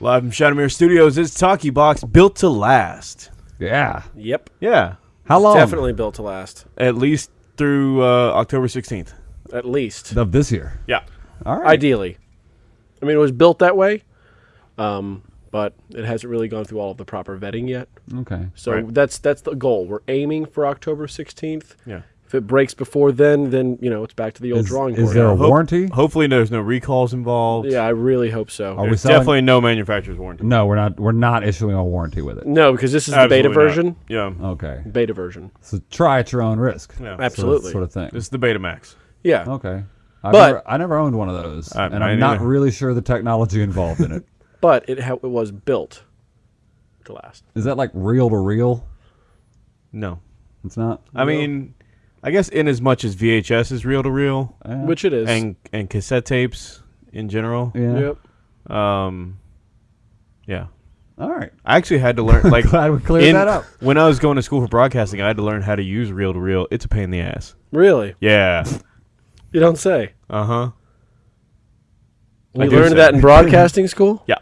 Live from Shadowmere Studios, it's Talkie Box, built to last. Yeah. Yep. Yeah, How long? Definitely built to last. at least through uh, October 16th. At least. Of this year. Yeah. All right. Ideally. I mean, it was built that way, um, but it hasn't really gone through all of the proper vetting yet. Okay. So Right. that's that's the goal. We're aiming for October 16th. Yeah. If it breaks before then, then you know it's back to the old Is, drawing is board. there a Ho- warranty? Hopefully, there's no recalls involved. yeah, I really hope so. Are we There's selling? definitely no manufacturer's warranty. No, we're not. We're not issuing a warranty with it. No, because this is the beta Absolutely not. version. Yeah. Okay. Beta version. So try at your own risk. Yeah. Sort of- Absolutely. Sort of thing. This is the Betamax. Yeah. Okay. I But- never, I never owned one of those, I- and I I'm not neither. really sure the technology involved in it. But it ha- it was built to last. Is that like reel to reel? No. It's not. I mean, I guess in as much as VHS is reel to reel Which it is. and and cassette tapes in general. yeah. Yep. Um, yeah. All right. I actually had to learn like Glad we cleared in- that up. when I was going to school for broadcasting. I had to learn how to use reel to reel. It's a pain in the ass. Really? Yeah. You don't say. Uh huh. I learned say. that in broadcasting school? Yeah.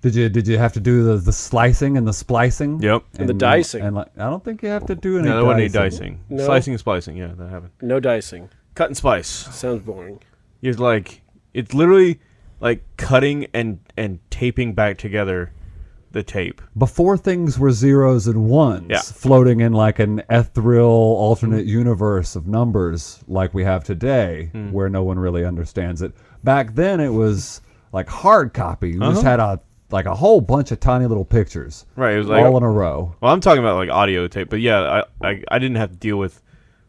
Did you did you have to do the the slicing and the splicing? Yep. And the dicing. And like, I don't think you have to do any. No, there wasn't any dicing. dicing. No? Slicing and splicing. Yeah, that happened. No dicing. Cut and splice. Sounds boring. It's like it's literally like cutting and and taping back together the tape. Before things were zeros and ones, Yeah. floating in like an ethereal alternate universe of numbers like we have today, Hmm. where no one really understands it. Back then, it was like hard copy. You just Uh-huh. had a like a whole bunch of tiny little pictures, Right. It was like all in a row. well, I'm talking about like audio tape, but yeah, I I, I didn't have to deal with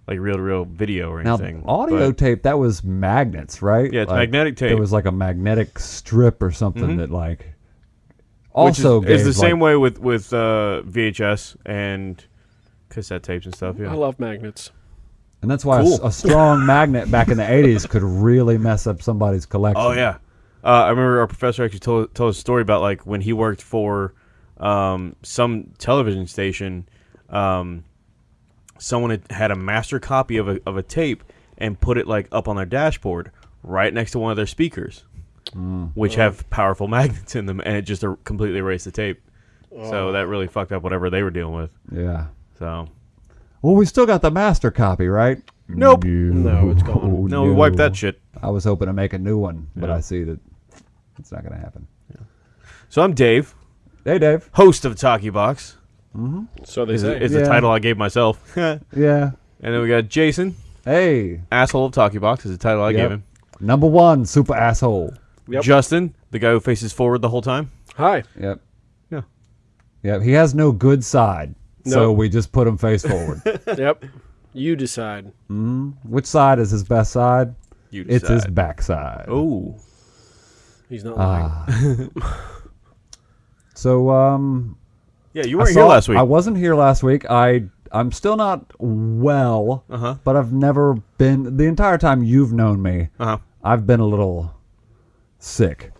like reel to reel video or Now, anything. audio but- tape that was magnets, right? Yeah, it's Like, magnetic tape. It was like a magnetic strip or something Mhm. that like which also is, gave is the like, same way with with uh, VHS and cassette tapes and stuff. Yeah, I love magnets. And that's why a s- Cool. a, strong magnet back in the 80s could really mess up somebody's collection. Oh yeah. Uh, I remember our professor actually told told a story about like when he worked for um, some television station. Um, someone had, had a master copy of a of a tape and put it like up on their dashboard, right next to one of their speakers, Mm. which have powerful magnets in them, and it just er- completely erased the tape. Oh. So that really fucked up whatever they were dealing with. Yeah. So Well, we still got the master copy, right? Nope. No, it's gone. no, we wiped that shit. I was hoping to make a new one, but Yeah. I see that it's not going to happen. So I'm Dave, Hey, Dave. host of Talkie Box. So they Is, say. is Yeah. the title I gave myself. Yeah. And then we got Jason, Hey. asshole of Talkie Box is the title I Yep. gave him. Number one, super asshole. Yep. Justin, the guy who faces forward the whole time. Hi. Yep. Yeah. Yep. He has no good side, so we just put him face forward. yep. You decide. Mhm. Which side is his best side? You It's his decide. backside. Oh, He's not lying. Ah. so, um, yeah, you weren't here last week. I wasn't here last week. I I'm still not well, Uh huh. but I've never been the entire time you've known me. Uh huh. I've been a little sick.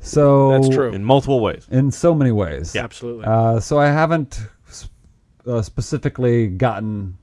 So That's true. In multiple ways. in so many ways. Yeah, Absolutely. Uh, so I haven't s- uh, specifically gotten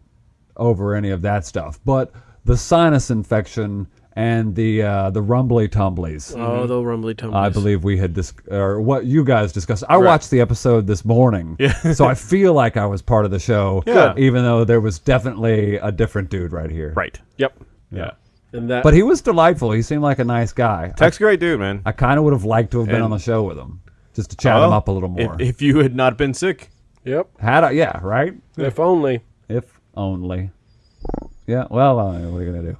over any of that stuff, but the sinus infection and the uh, the rumbly tumblies. oh, the rumbly tumblies. I believe we had dis- or what you guys discussed. I Right. watched the episode this morning, Yeah. so I feel like I was part of the show. Yeah. even though there was definitely a different dude right here. Right. Yep. Yeah. And that. but he was delightful. He seemed like a nice guy. I, Tech's a great dude, man. I kind of would have liked to have been And- on the show with him, just to chat him up a little more. If, if you had not been sick, yep. Had I, yeah, right. If only. If only. Yeah. Well, uh, what are you gonna do?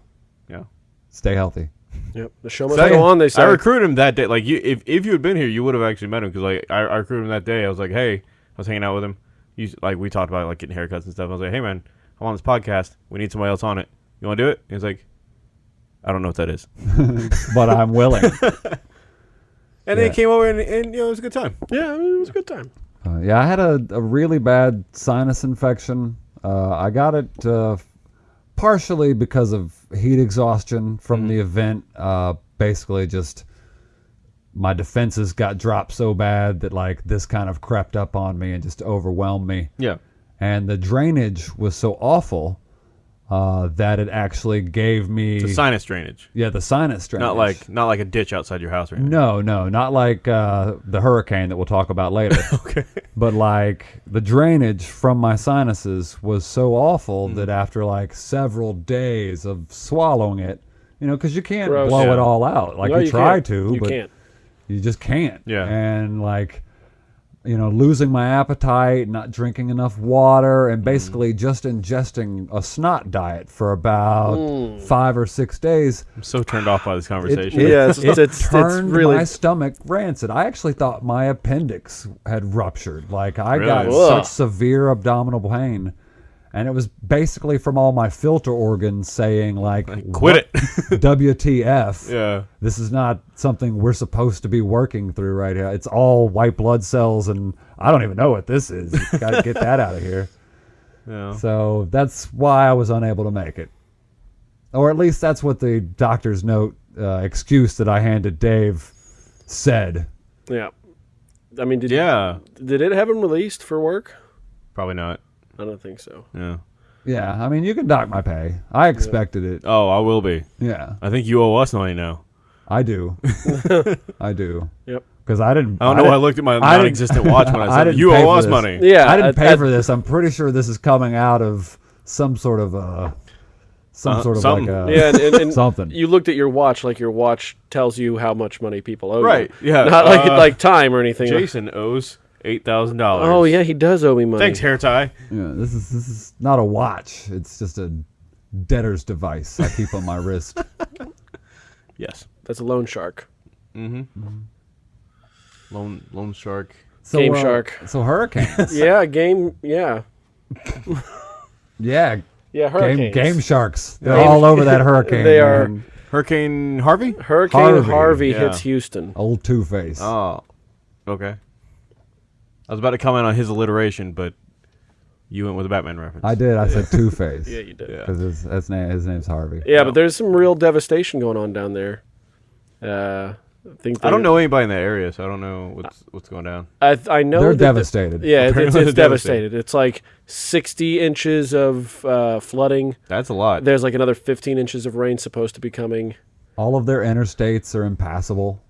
Yeah. Stay healthy. Yep. The show must go on. They say. I recruited him that day. Like, you, if if you had been here, you would have actually met him because like I, I recruited him that day. I was like, hey, I was hanging out with him. He's like, we talked about like getting haircuts and stuff. I was like, hey man, I'm on this podcast. We need somebody else on it. You want to do it? He's like, I don't know what that is. But I'm willing. And then he came over and, and you know it was a good time. yeah, I mean, it was a good time. Uh, yeah, I had a, a really bad sinus infection. Uh, I got it uh, partially because of heat exhaustion from the event. Uh, basically, just my defenses got dropped so bad that like this kind of crept up on me and just overwhelmed me. Yeah. And the drainage was so awful uh, that it actually gave me The sinus drainage, yeah the sinus drainage. not like not like a ditch outside your house or anything. no, no, not like uh, the hurricane that we'll talk about later. Okay. but like the drainage from my sinuses was so awful Mm. that after like several days of swallowing it, you know, because you can't Gross. blow Yeah. it all out. Like No, you, try can't. to, You but can't. you just can't. Yeah. And like, you know, losing my appetite, not drinking enough water, and mm-hmm. basically just ingesting a snot diet for about mm. five or six days. I'm so turned off by this conversation. it- Yeah, it's- it it's- it's turned really- my stomach rancid. I actually thought my appendix had ruptured. Like I got Really? Ugh. such severe abdominal pain. And it was basically from all my filter organs saying like, Quit it. WTF. yeah. This is not something we're supposed to be working through right here. It's all white blood cells, and I don't even know what this is. Got to get that out of here. Yeah. So that's why I was unable to make it, or at least that's what the doctor's note uh, excuse that I handed Dave said. Yeah. I mean, did Yeah. did it have him released for work? Probably not. I don't think so. Yeah. Yeah, I mean you can dock my pay. I expected it. Oh, I will be. Yeah, I think you owe us money now. I do. I do Yep. because I didn't. I don't know. I, didn't- looked at my I didn't- non-existent watch when I I said didn't you pay owe for us this. money. Yeah, I didn't I- pay I- for this. I'm pretty sure this is coming out of some sort of uh some Uh, sort of something. like a Yeah, and, and, and something. You looked at your watch like your watch tells you how much money people owe Right, you. yeah, Not like uh, like time or anything. Jason owes eight thousand dollars. Oh yeah, he does owe me money. Thanks, hair tie. Yeah, this is this is not a watch. It's just a debtor's device I keep on my wrist. Yes. That's a loan shark. Lone loan Shark. So, Game uh, shark. So hurricanes. yeah, game. Yeah, yeah, yeah. game Hurricanes. game sharks. They're Game- all over that hurricane. They are- man. Hurricane Harvey. Hurricane Harvey, Harvey, yeah. hits Houston. Old Two Face. Oh, okay. I was about to comment on his alliteration, but you went with a Batman reference. I did. I said Two Face. Yeah, you did. Yeah. Because his, his name his name's Harvey. Yeah, No. but there's some real devastation going on down there. Uh, I think I don't know anybody in that area, so I don't know what's what's going down. I I know They're that the- devastated. yeah, it's, it's, it's they're devastated. It's like 60 inches of uh, flooding. That's a lot. There's like another 15 inches of rain supposed to be coming. All of their interstates are impassable.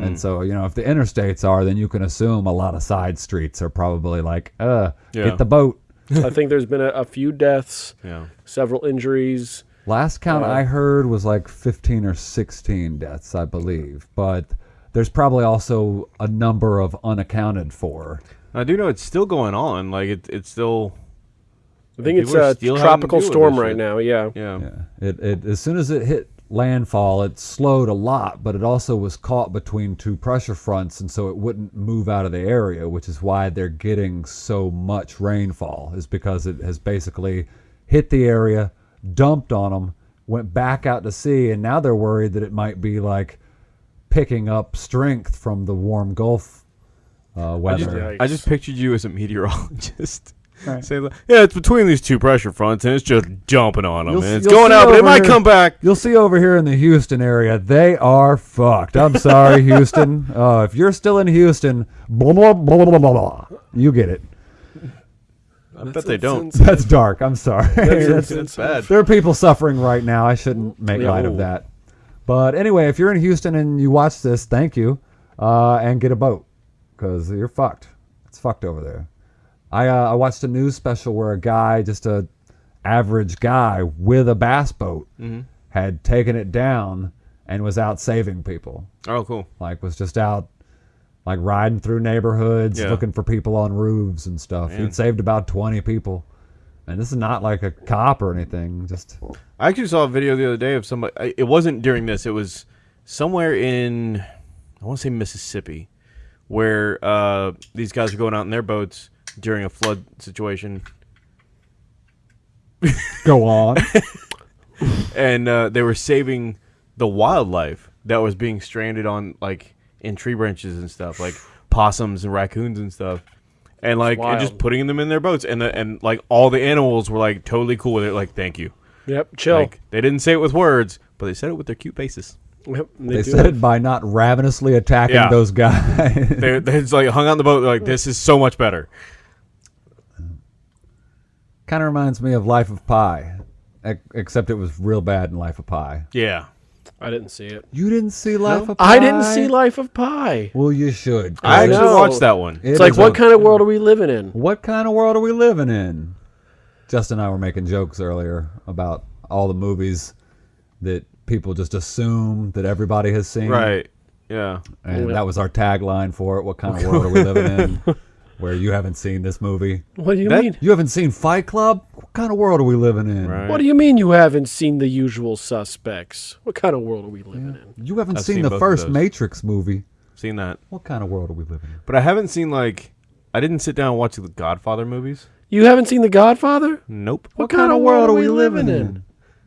And so, you know, if the interstates are, then you can assume a lot of side streets are probably like, uh, Yeah. get the boat. I think there's been a, a few deaths, yeah. several injuries. Last count Uh, I heard was like 15 or 16 deaths, I believe. But there's probably also a number of unaccounted for. I do know it's still going on. Like it, it's still. I think it's a still having to tropical storm right now. Yeah. Yeah. Yeah. It, it as soon as it hit landfall, it slowed a lot, but it also was caught between two pressure fronts, and so it wouldn't move out of the area, which is why they're getting so much rainfall. Is because it has basically hit the area, dumped on them, went back out to sea, and now they're worried that it might be like picking up strength from the warm Gulf uh, I weather. just, I just pictured you as a meteorologist. Say, like, yeah, it's between these two pressure fronts, and it's just jumping on them, You'll and it's going see out, but it might here- come back. You'll see over here in the Houston area, they are fucked. I'm sorry, Houston. Uh, if you're still in Houston, blah, blah, blah, blah, blah, blah. You get it. I bet they don't. That's dark. I'm sorry. It's, it's bad. there are people suffering right now. I shouldn't make Yeah. light of that. But anyway, if you're in Houston and you watch this, thank you, uh, and get a boat because you're fucked. It's fucked over there. I uh, I watched a news special where a guy, just a average guy with a bass boat, Mm-hmm. had taken it down and was out saving people. Oh, cool. Like was just out like riding through neighborhoods, Yeah. looking for people on roofs and stuff. Man. He'd saved about 20 people. And this is not like a cop or anything. Just I actually saw a video the other day of somebody. It wasn't during this. It was somewhere in, I want to say Mississippi, where uh, these guys were going out in their boats during a flood situation, go on. and uh, they were saving the wildlife that was being stranded on like in tree branches and stuff, like possums and raccoons and stuff. And like and just putting them in their boats, and the, and like all the animals were like totally cool with it. Like, thank you. Yep. Chill. Like they didn't say it with words, but they said it with their cute faces. Yep, they They said it. it by not ravenously attacking Yeah. those guys. they they just like hung on the boat. They're like, this is so much better. Kind of reminds me of Life of Pi. ec- except it was real bad in Life of Pi. Yeah. I didn't see it. You didn't see Life of Pi? I didn't see Life of Pi. Well, you should. I actually know. watched that one. It It's like, what a- kind of world hmm. are we living in? What kind of world are we living in? Justin and I were making jokes earlier about all the movies that people just assume that everybody has seen. Right. Yeah. And Yeah. that was our tagline for it. What kind of world are we living in? Where you haven't seen this movie. What do you That- mean? You haven't seen Fight Club? What kind of world are we living in? Right. What do you mean you haven't seen the usual suspects? What kind of world are we living in? You haven't seen, seen the first. Matrix movie. Seen that. What kind of world are we living in? But I haven't seen like I didn't sit down and watch the Godfather movies. You haven't seen The Godfather? Nope. What, kind, of world are we living in?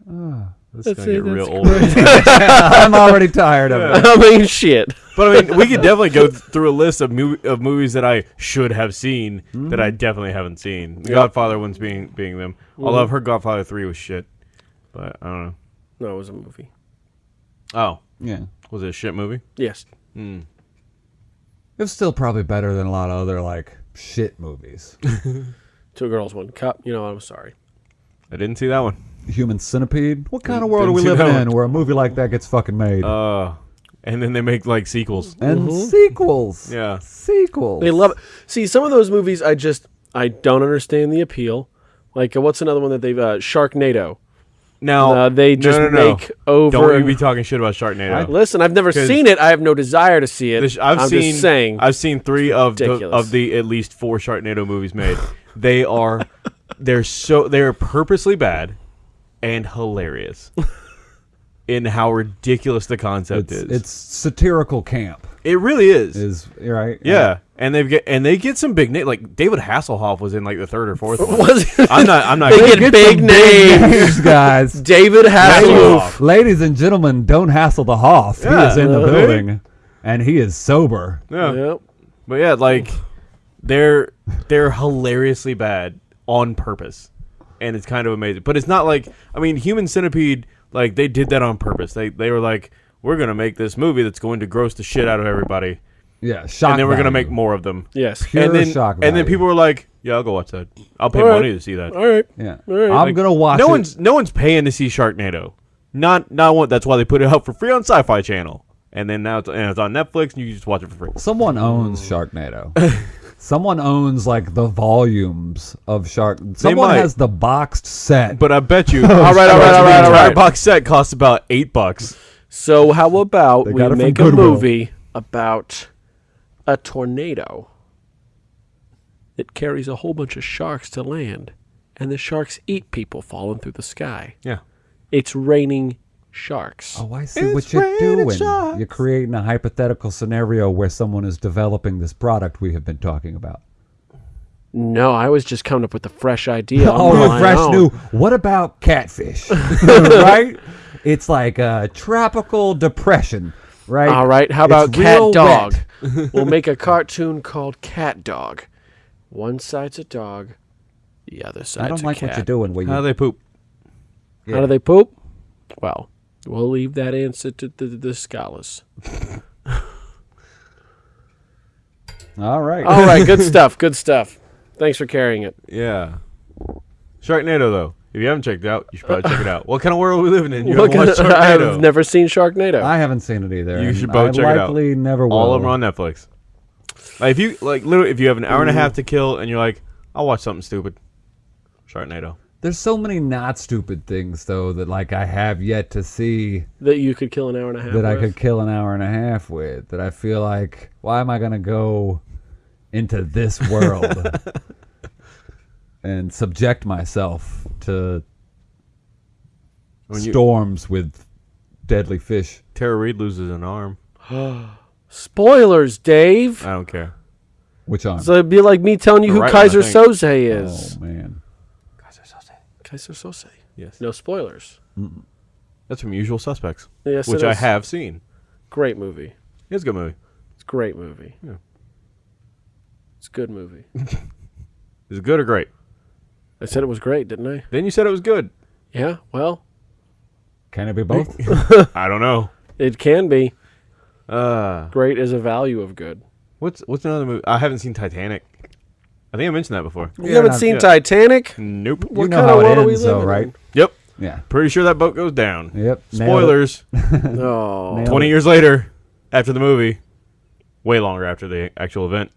Ah. This That's is gonna it, get real old. I'm already tired of it. I mean, shit. But I mean, we could definitely go th- through a list of movie, of movies that I should have seen mm-hmm. that I definitely haven't seen. The Yep. Godfather ones being being them. Although mm-hmm. I've heard Godfather three was shit, but I don't know. No, it was a movie. Oh, Yeah. was it a shit movie? Yes. Hmm. It was still probably better than a lot of other like shit movies. Two girls, one cup. You know, I'm sorry. I didn't see that one. Human Centipede. What kind of world are we see living in where a movie like that gets fucking made? Uh, and then they make like sequels. and sequels. Yeah. Sequels. They love it. See, some of those movies, I just I don't understand the appeal. Like, uh, what's another one that they've uh, Sharknado? Now Uh, they just no, no. make over. Don't you be talking shit about Sharknado. Listen, I've never 'Cause seen it. I have no desire to see it. This- I've I'm seen. just saying. I've seen three of the, ridiculous. of the at least four Sharknado movies made. they are, they're so they're purposely bad, and hilarious, in how ridiculous the concept it's, is. it's satirical camp. it really is. Is right? yeah, and they get and they get some big name Like David Hasselhoff was in like the third or fourth one. Was it- I'm not. I'm not. They kidding. get big names. names, guys. David Hasselhoff. Hasselhoff. Ladies and gentlemen, don't hassle the Hoff. He is in the building, and he is sober. Yeah. Yep. But yeah, like they're they're hilariously bad on purpose, and it's kind of amazing. But it's not like I mean, Human Centipede, like they did that on purpose. They they were like, we're gonna make this movie that's going to gross the shit out of everybody, Yeah, shock. and then we're gonna make more of them. Yes. Pure and then shock and then value. people were like, yeah, I'll go watch that. I'll pay All right. money to see that. All right. Yeah, All right. I'm Like, gonna watch. no it. one's no one's paying to see Sharknado. Not not one. That's why they put it out for free on Sci-Fi Channel, and then now it's, and it's on Netflix, and you can just watch it for free. Someone owns Sharknado. Someone owns like the volumes of Shark. Someone might. has the boxed set. But I bet you, all right, all right, all right, all entire right. box set costs about eight bucks. So how about They we got it from make a Goodwill. movie about a tornado that carries a whole bunch of sharks to land, and the sharks eat people falling through the sky. Yeah. It's raining sharks. Oh, I see It's what you're doing. sharks. You're creating a hypothetical scenario where someone is developing this product we have been talking about. No, I was just coming up with a fresh idea. Oh, on Oh, a fresh own. new. What about catfish? right? It's like a tropical depression, right? All right, how It's about Cat Dog? we'll make a cartoon called Cat Dog. One side's a dog, the other side's I don't like cat. what you're doing. Where How you, do they poop? How do they poop? Well, we'll leave that answer to the, the scholars. all right. All right, good stuff. Good stuff. Thanks for carrying it. Yeah. Sharknado, though. If you haven't checked it out, you should probably check it out. What kind of world are we living in? You haven't watched Sharknado. I've never seen Sharknado. I haven't seen it either. You should both I check it out. likely never will. All of them are on Netflix. Like if you like, literally, if you have an hour and a half to kill, and you're like, I'll watch something stupid. Sharknado. There's so many not stupid things though that like I have yet to see that you could kill an hour and a half. that I could kill an hour and a half with. That I feel like why am I gonna go into this world and subject myself to When you, storms with deadly fish? Tara Reid loses an arm. Spoilers, Dave. I don't care. Which arm? So it'd be like me telling you The who right Keyser. Soze is. oh man. Keyser Soze. Yes. No spoilers. That's from Usual Suspects, Yes, which it I have seen. Great movie. It's a good movie. It's a great movie. Yeah. It's a good movie. Is it good or great? I said it was great, didn't I? Then you said it was good. Yeah. Well, Can it be both? I don't know. it can be. Uh, Great is a value of good. what's what's another movie? I haven't seen Titanic. I think I mentioned that before. You haven't not- seen yeah. Titanic? Nope. What you know kind how of world it are we ends though, right? in? Yep. Yeah. Pretty sure that boat goes down. Yep. Spoilers. Oh, Nailed Twenty it. years later, after the movie, way longer after the actual event.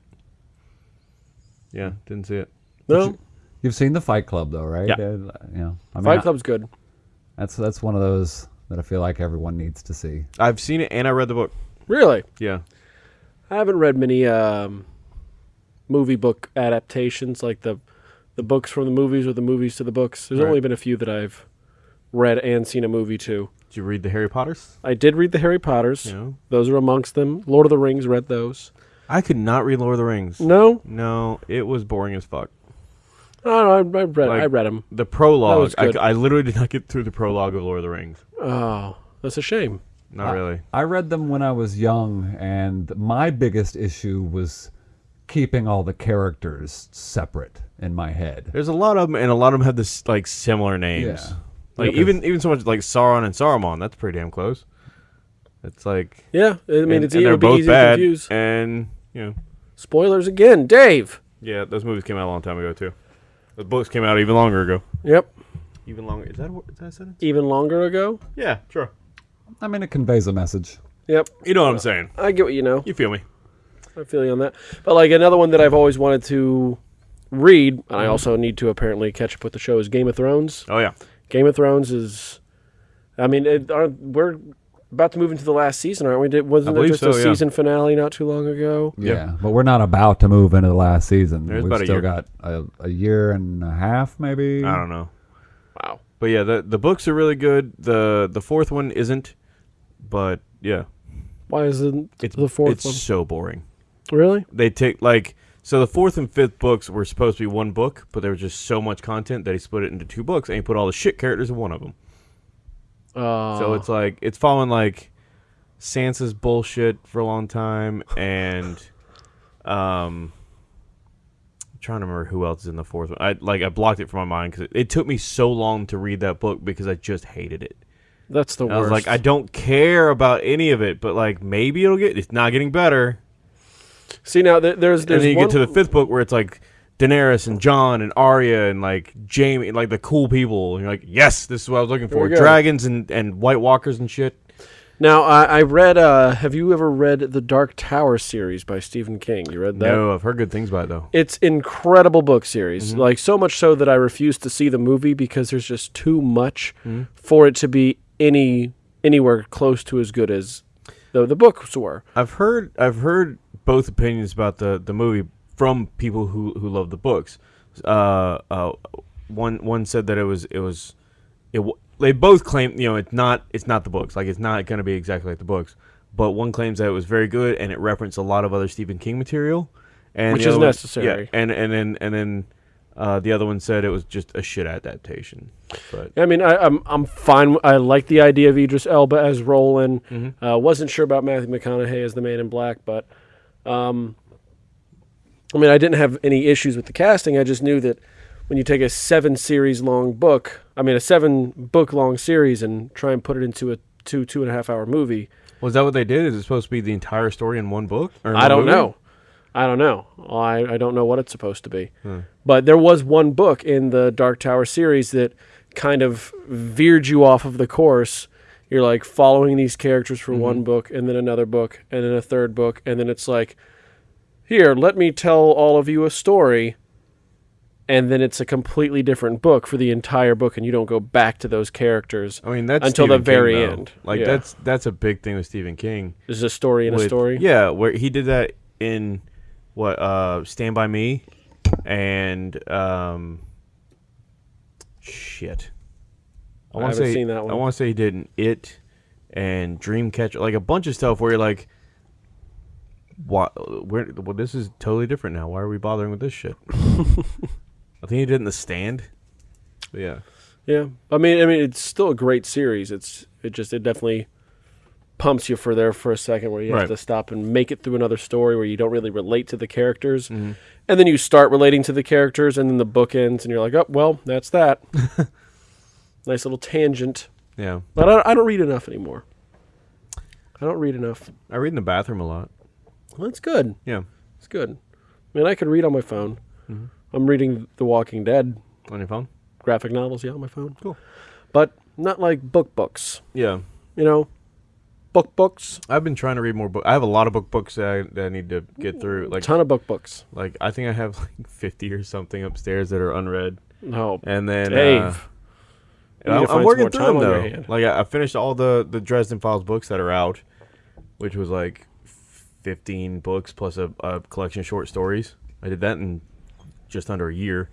Yeah, didn't see it. no. You've seen the Fight Club though, right? Yeah. Uh, you know, I mean, Fight Club's good. that's that's one of those that I feel like everyone needs to see. I've seen it and I read the book. Really, Yeah, I haven't read many um, movie book adaptations like the the books from the movies or the movies to the books. There's Right. only been a few that I've read and seen a movie to. did you read the Harry Potters? I did read the Harry Potters. No, Those are amongst them. Lord of the Rings, read those. I could not read Lord of the Rings. No, No, it was boring as fuck. Oh, I don't know. I, I read. Like- I read them. The prologue, I. I literally did not get through the prologue of Lord of the Rings. Oh, that's a shame. Not really. I read them when I was young, and my biggest issue was keeping all the characters separate in my head. There's a lot of them, and a lot of them have this like similar names. Yeah. Like Yeah, even even so much like Sauron and Saruman. That's pretty damn close. It's like Yeah, I mean, and, it's and they're both easy bad, to confuse. and you know, Spoilers again, Dave. yeah, those movies came out a long time ago too. The books came out even longer ago. Yep, Even longer. Is that a, is that sentence? even longer ago. Yeah, sure. I mean, it conveys a message. Yep, You know what I'm saying? I get what you know. You feel me? I feel you on that. But like another one that I've always wanted to read, and I mm-hmm. also need to apparently catch up with the show is Game of Thrones. Oh yeah. Game of Thrones is, I mean, it, are, we're about to move into the last season, aren't we? Did, wasn't there believe just so, a yeah. season finale not too long ago? Yep. Yeah, but we're not about to move into the last season. There's We've about a still year. got a, a year and a half, maybe. I don't know. Wow. But yeah, the the books are really good. The the fourth one isn't, but yeah, Why is it it's the fourth it's one? so boring. Really? They take like so the fourth and fifth books were supposed to be one book, but there was just so much content that he split it into two books and he put all the shit characters in one of them. Uh, So it's like it's following like Sansa's bullshit for a long time, and um, I'm trying to remember who else is in the fourth one. I like I blocked it from my mind because it, it took me so long to read that book because I just hated it. that's the And worst. I was like, I don't care about any of it, but like maybe it'll get. It's not getting better. See now, th- there's and then you get to the fifth book where it's like Daenerys and Jon and Arya and like Jaime, like the cool people. And you're like, yes, this is what I was looking for. Dragons and and White Walkers and shit. Now I, I read. Uh, have you ever read the Dark Tower series by Stephen King? You read that? No, I've heard good things about it though. It's incredible book series. Mm-hmm. Like so much so that I refuse to see the movie because there's just too much Mm-hmm. for it to be any anywhere close to as good as the the books were. I've heard I've heard both opinions about the, the movie from people who, who love the books. Uh, uh, one one said that it was it was it. They both claim you know it's not it's not the books like it's not going to be exactly like the books. But one claims that it was very good and it referenced a lot of other Stephen King material, and Which is one- necessary. Yeah, and and then and then uh, the other one said it was just a shit adaptation. But I mean, I, I'm I'm fine. I like the idea of Idris Elba as Roland. Mm-hmm. Uh, wasn't sure about Matthew McConaughey as the Man in Black, but um, I mean, I didn't have any issues with the casting. I just knew that when you take a seven series long book, I mean, a seven book long series, and try and put it into a two two and a half hour movie, was that what they did? Is it supposed to be the entire story in one book? In I one don't know. I don't know. I, I don't know what it's supposed to be. But there was one book in the Dark Tower series that kind of veered you off of the course. You're like following these characters for one book and then another book and then a third book. And then it's like, here, let me tell all of you a story. And then it's a completely different book for the entire book, and you don't go back to those characters. I mean that's Until the Stephen King, very though. end. Like Yeah. that's that's a big thing with Stephen King. There's a story in a story. Yeah, where he did that in what uh Stand by Me and um shit. I wanna haven't say, seen that one. I want to say he did It and Dreamcatcher, like a bunch of stuff where you're like, "What? Where? Well, this is totally different now. Why are we bothering with this shit?" I think he did in The Stand. But yeah, Yeah, I mean, I mean, it's still a great series. It's it just it definitely pumps you for there for a second where you have to stop and make it through another story where you don't really relate to the characters, Mm-hmm. and then you start relating to the characters, and then the book ends, and you're like, oh well, that's that. nice little tangent, yeah. but I, I don't read enough anymore. I don't read enough. I read in the bathroom a lot. Well, that's good. Yeah, It's good. I mean, I could read on my phone. Mm-hmm. I'm reading The Walking Dead on your phone. graphic novels, yeah, on my phone. Cool. but not like book books. Yeah. You know, book books. I've been trying to read more books. I have a lot of book books that I, that I need to get through. Like, a ton of book books. like I think I have like fifty or something upstairs that are unread. No, And then Dave. uh, I'm, I'm working through them time on your though. Like I, I finished all the the Dresden Files books that are out, which was like fifteen books plus a, a collection of short stories. I did that in just under a year,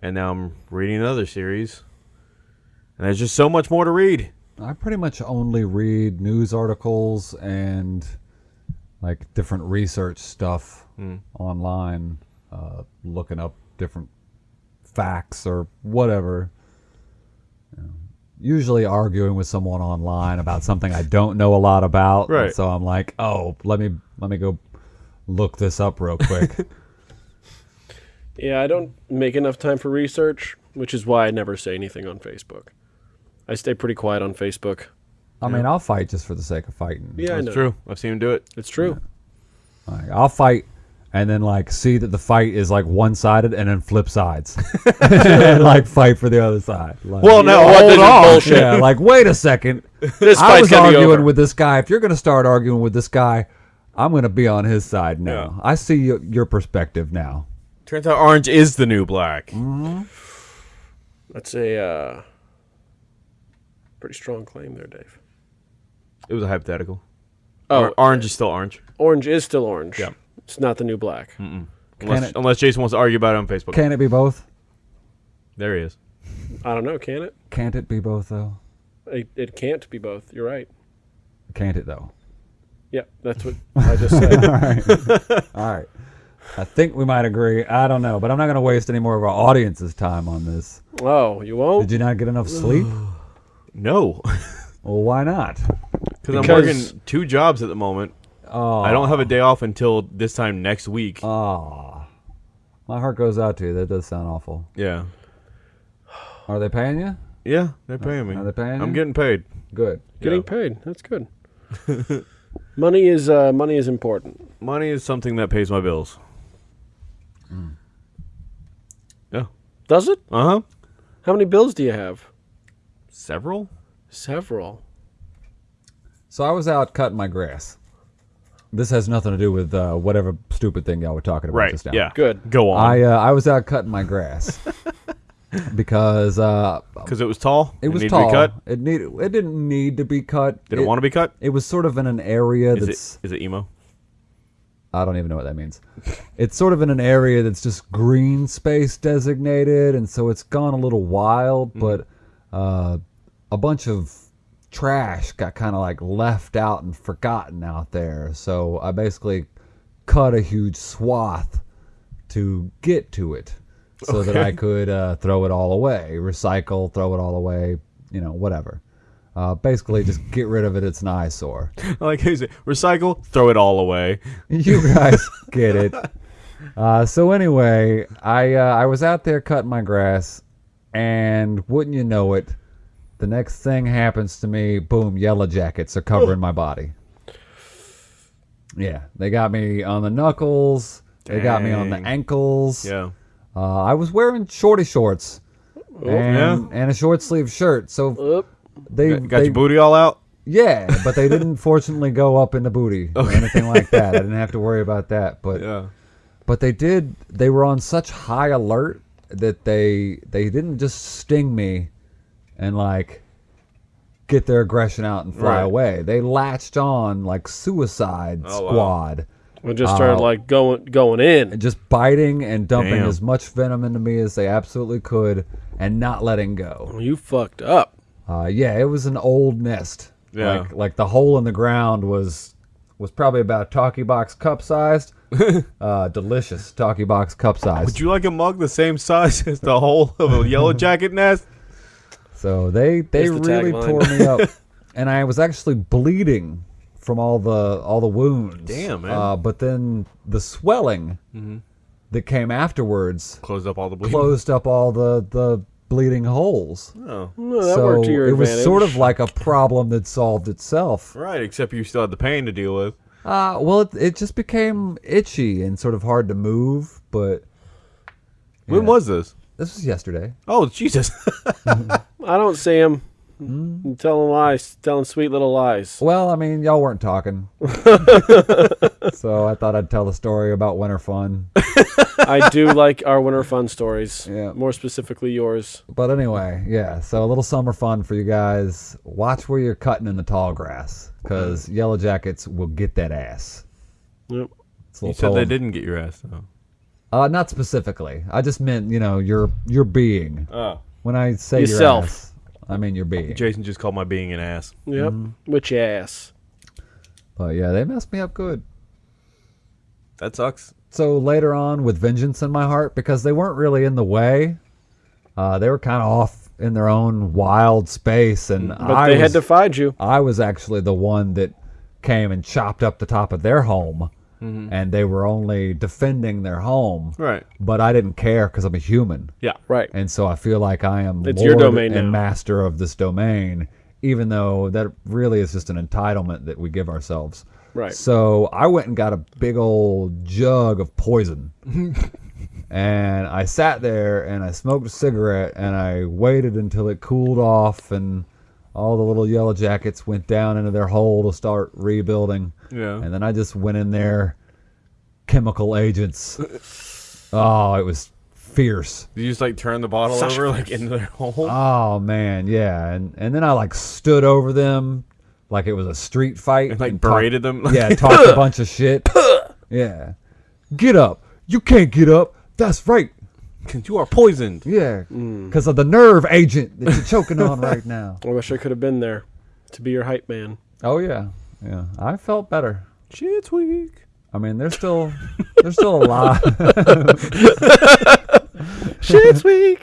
and now I'm reading another series. And there's just so much more to read. I pretty much only read news articles and like different research stuff Hmm. online, uh, looking up different facts or whatever. You know, usually arguing with someone online about something I don't know a lot about. and Right. So I'm like, oh, let me let me go look this up real quick. Yeah, I don't make enough time for research, which is why I never say anything on Facebook. I stay pretty quiet on Facebook. I mean, I'll fight just for the sake of fighting. Yeah, I That's true. I've seen him do it. It's true. Like, I'll fight and then like see that the fight is like one sided and then flip sides. and like fight for the other side. Like, Well, You now know hold on. bullshit. yeah, like wait a second. This I was arguing over. with this guy. If you're going to start arguing with this guy, I'm going to be on his side now. Yeah. I see your, your perspective now. Turns out orange is the new black. That's a uh, pretty strong claim there, Dave. It was a hypothetical. Oh, Or- orange is still orange. orange is still orange. Yeah. It's not the new black. Unless, it- unless Jason wants to argue about it on Facebook. Can it be both? there he is. I don't know. Can it? Can't it be both though? it? It can't be both. You're right. Can't it though? Yeah, that's what I just said. All right. All right. I think we might agree. I don't know, but I'm not going to waste any more of our audience's time on this. oh, you won't? Did you not get enough sleep? No. Well, why not? Because I'm working two jobs at the moment. Oh, I don't have a day off until this time next week. Oh, my heart goes out to you. That does sound awful. yeah. Are they paying you? Yeah, they're paying me. Are they paying I'm you? getting paid. Good. Getting Yeah. paid. That's good. money is uh, money is important. Money is something that pays my bills. Yeah. Does it? Uh huh. How many bills do you have? Several? Several. So I was out cutting my grass. This has nothing to do with uh, whatever stupid thing y'all were talking about Right. just now. Yeah. Good. Go on. I uh, I was out cutting my grass because uh, Because it was tall. it was needed tall. To be cut. It need it didn't need to be cut. Did it, want to be cut? It was sort of in an area Is that's it? Is it emo? I don't even know what that means. It's sort of in an area that's just green space designated, and so it's gone a little wild. Mm-hmm. But uh, a bunch of trash got kind of like left out and forgotten out there. So I basically cut a huge swath to get to it, so that I could uh, throw it all away, recycle, throw it all away, you know, whatever. Uh, basically, just get rid of it. It's an eyesore. Like you say recycle, throw it all away. You guys get it. Uh, so anyway, I uh, I was out there cutting my grass, and wouldn't you know it, the next thing happens to me. Boom! Yellow jackets are covering my body. Yeah, they got me on the knuckles. They got me on the Dang. ankles. Yeah. Uh, I was wearing shorty shorts and, yeah. and a short sleeve shirt. So Oop. they Got, got they, your booty all out? yeah, but they didn't fortunately go up in the booty or anything like that. I didn't have to worry about that. But Yeah. but they did they were on such high alert that they they didn't just sting me and like get their aggression out and fly Right. away. They latched on like suicide Oh, wow. squad. We just started Uh, like going going in. and Just biting and dumping Damn. as much venom into me as they absolutely could and not letting go. Well, you fucked up. Uh, yeah, it was an old nest. Yeah. Like, like the hole in the ground was was probably about talkie box cup sized. uh, delicious talkie box cup sized. Would you like a mug the same size as the whole of a yellow jacket nest? So they they the really tore me up, and I was actually bleeding from all the all the wounds. Damn, man. Uh, but then the swelling that came afterwards Closed up all the bleeding. closed up all the the bleeding holes. Oh. Well, that so worked to your it was sort of like a problem that solved itself. Right, except you still had the pain to deal with. Uh, well, it, it just became itchy and sort of hard to move. But When was this? This was yesterday. Oh Jesus! I don't see him. Hmm? I'm telling lies, telling sweet little lies. Well, I mean, y'all weren't talking, so I thought I'd tell the story about winter fun. I do like our winter fun stories. Yeah. More specifically, yours. But anyway, yeah. So a little summer fun for you guys. Watch where you're cutting in the tall grass, because yellow jackets will get that ass. Yep. You little said they didn't get your ass though. Uh, not specifically. I just meant you know your your being. Oh, When I say Yourself. your ass, I mean your being. Jason just called my being an ass. Yep. Mm-hmm. Which ass? But yeah, they messed me up good. That sucks. So later on, with vengeance in my heart, because they weren't really in the way, uh, they were kind of off in their own wild space, and But I they was, had to find you. I was actually the one that came and chopped up the top of their home, Mm-hmm. and they were only defending their home. Right. But I didn't care because I'm a human, Yeah. Right. and so I feel like I am It's your lord domain and now. master of this domain, even though that really is just an entitlement that we give ourselves. Right. So I went and got a big old jug of poison. and I sat there and I smoked a cigarette and I waited until it cooled off and all the little yellow jackets went down into their hole to start rebuilding. Yeah. And then I just went in there, chemical agents. oh, it was fierce. Did you just like turn the bottle Such over like into their hole? Oh man, yeah. And and then I like stood over them like it was a street fight and like talked- berated them. yeah, talked a bunch of shit. yeah. Get up. You can't get up. That's right. Because you are poisoned. Yeah. Mm. Because of the nerve agent that you're choking on right now. I wish I could have been there to be your hype man. Oh yeah. Yeah. I felt better. Shit's weak. I mean, they're still they're still alive. Shit's weak.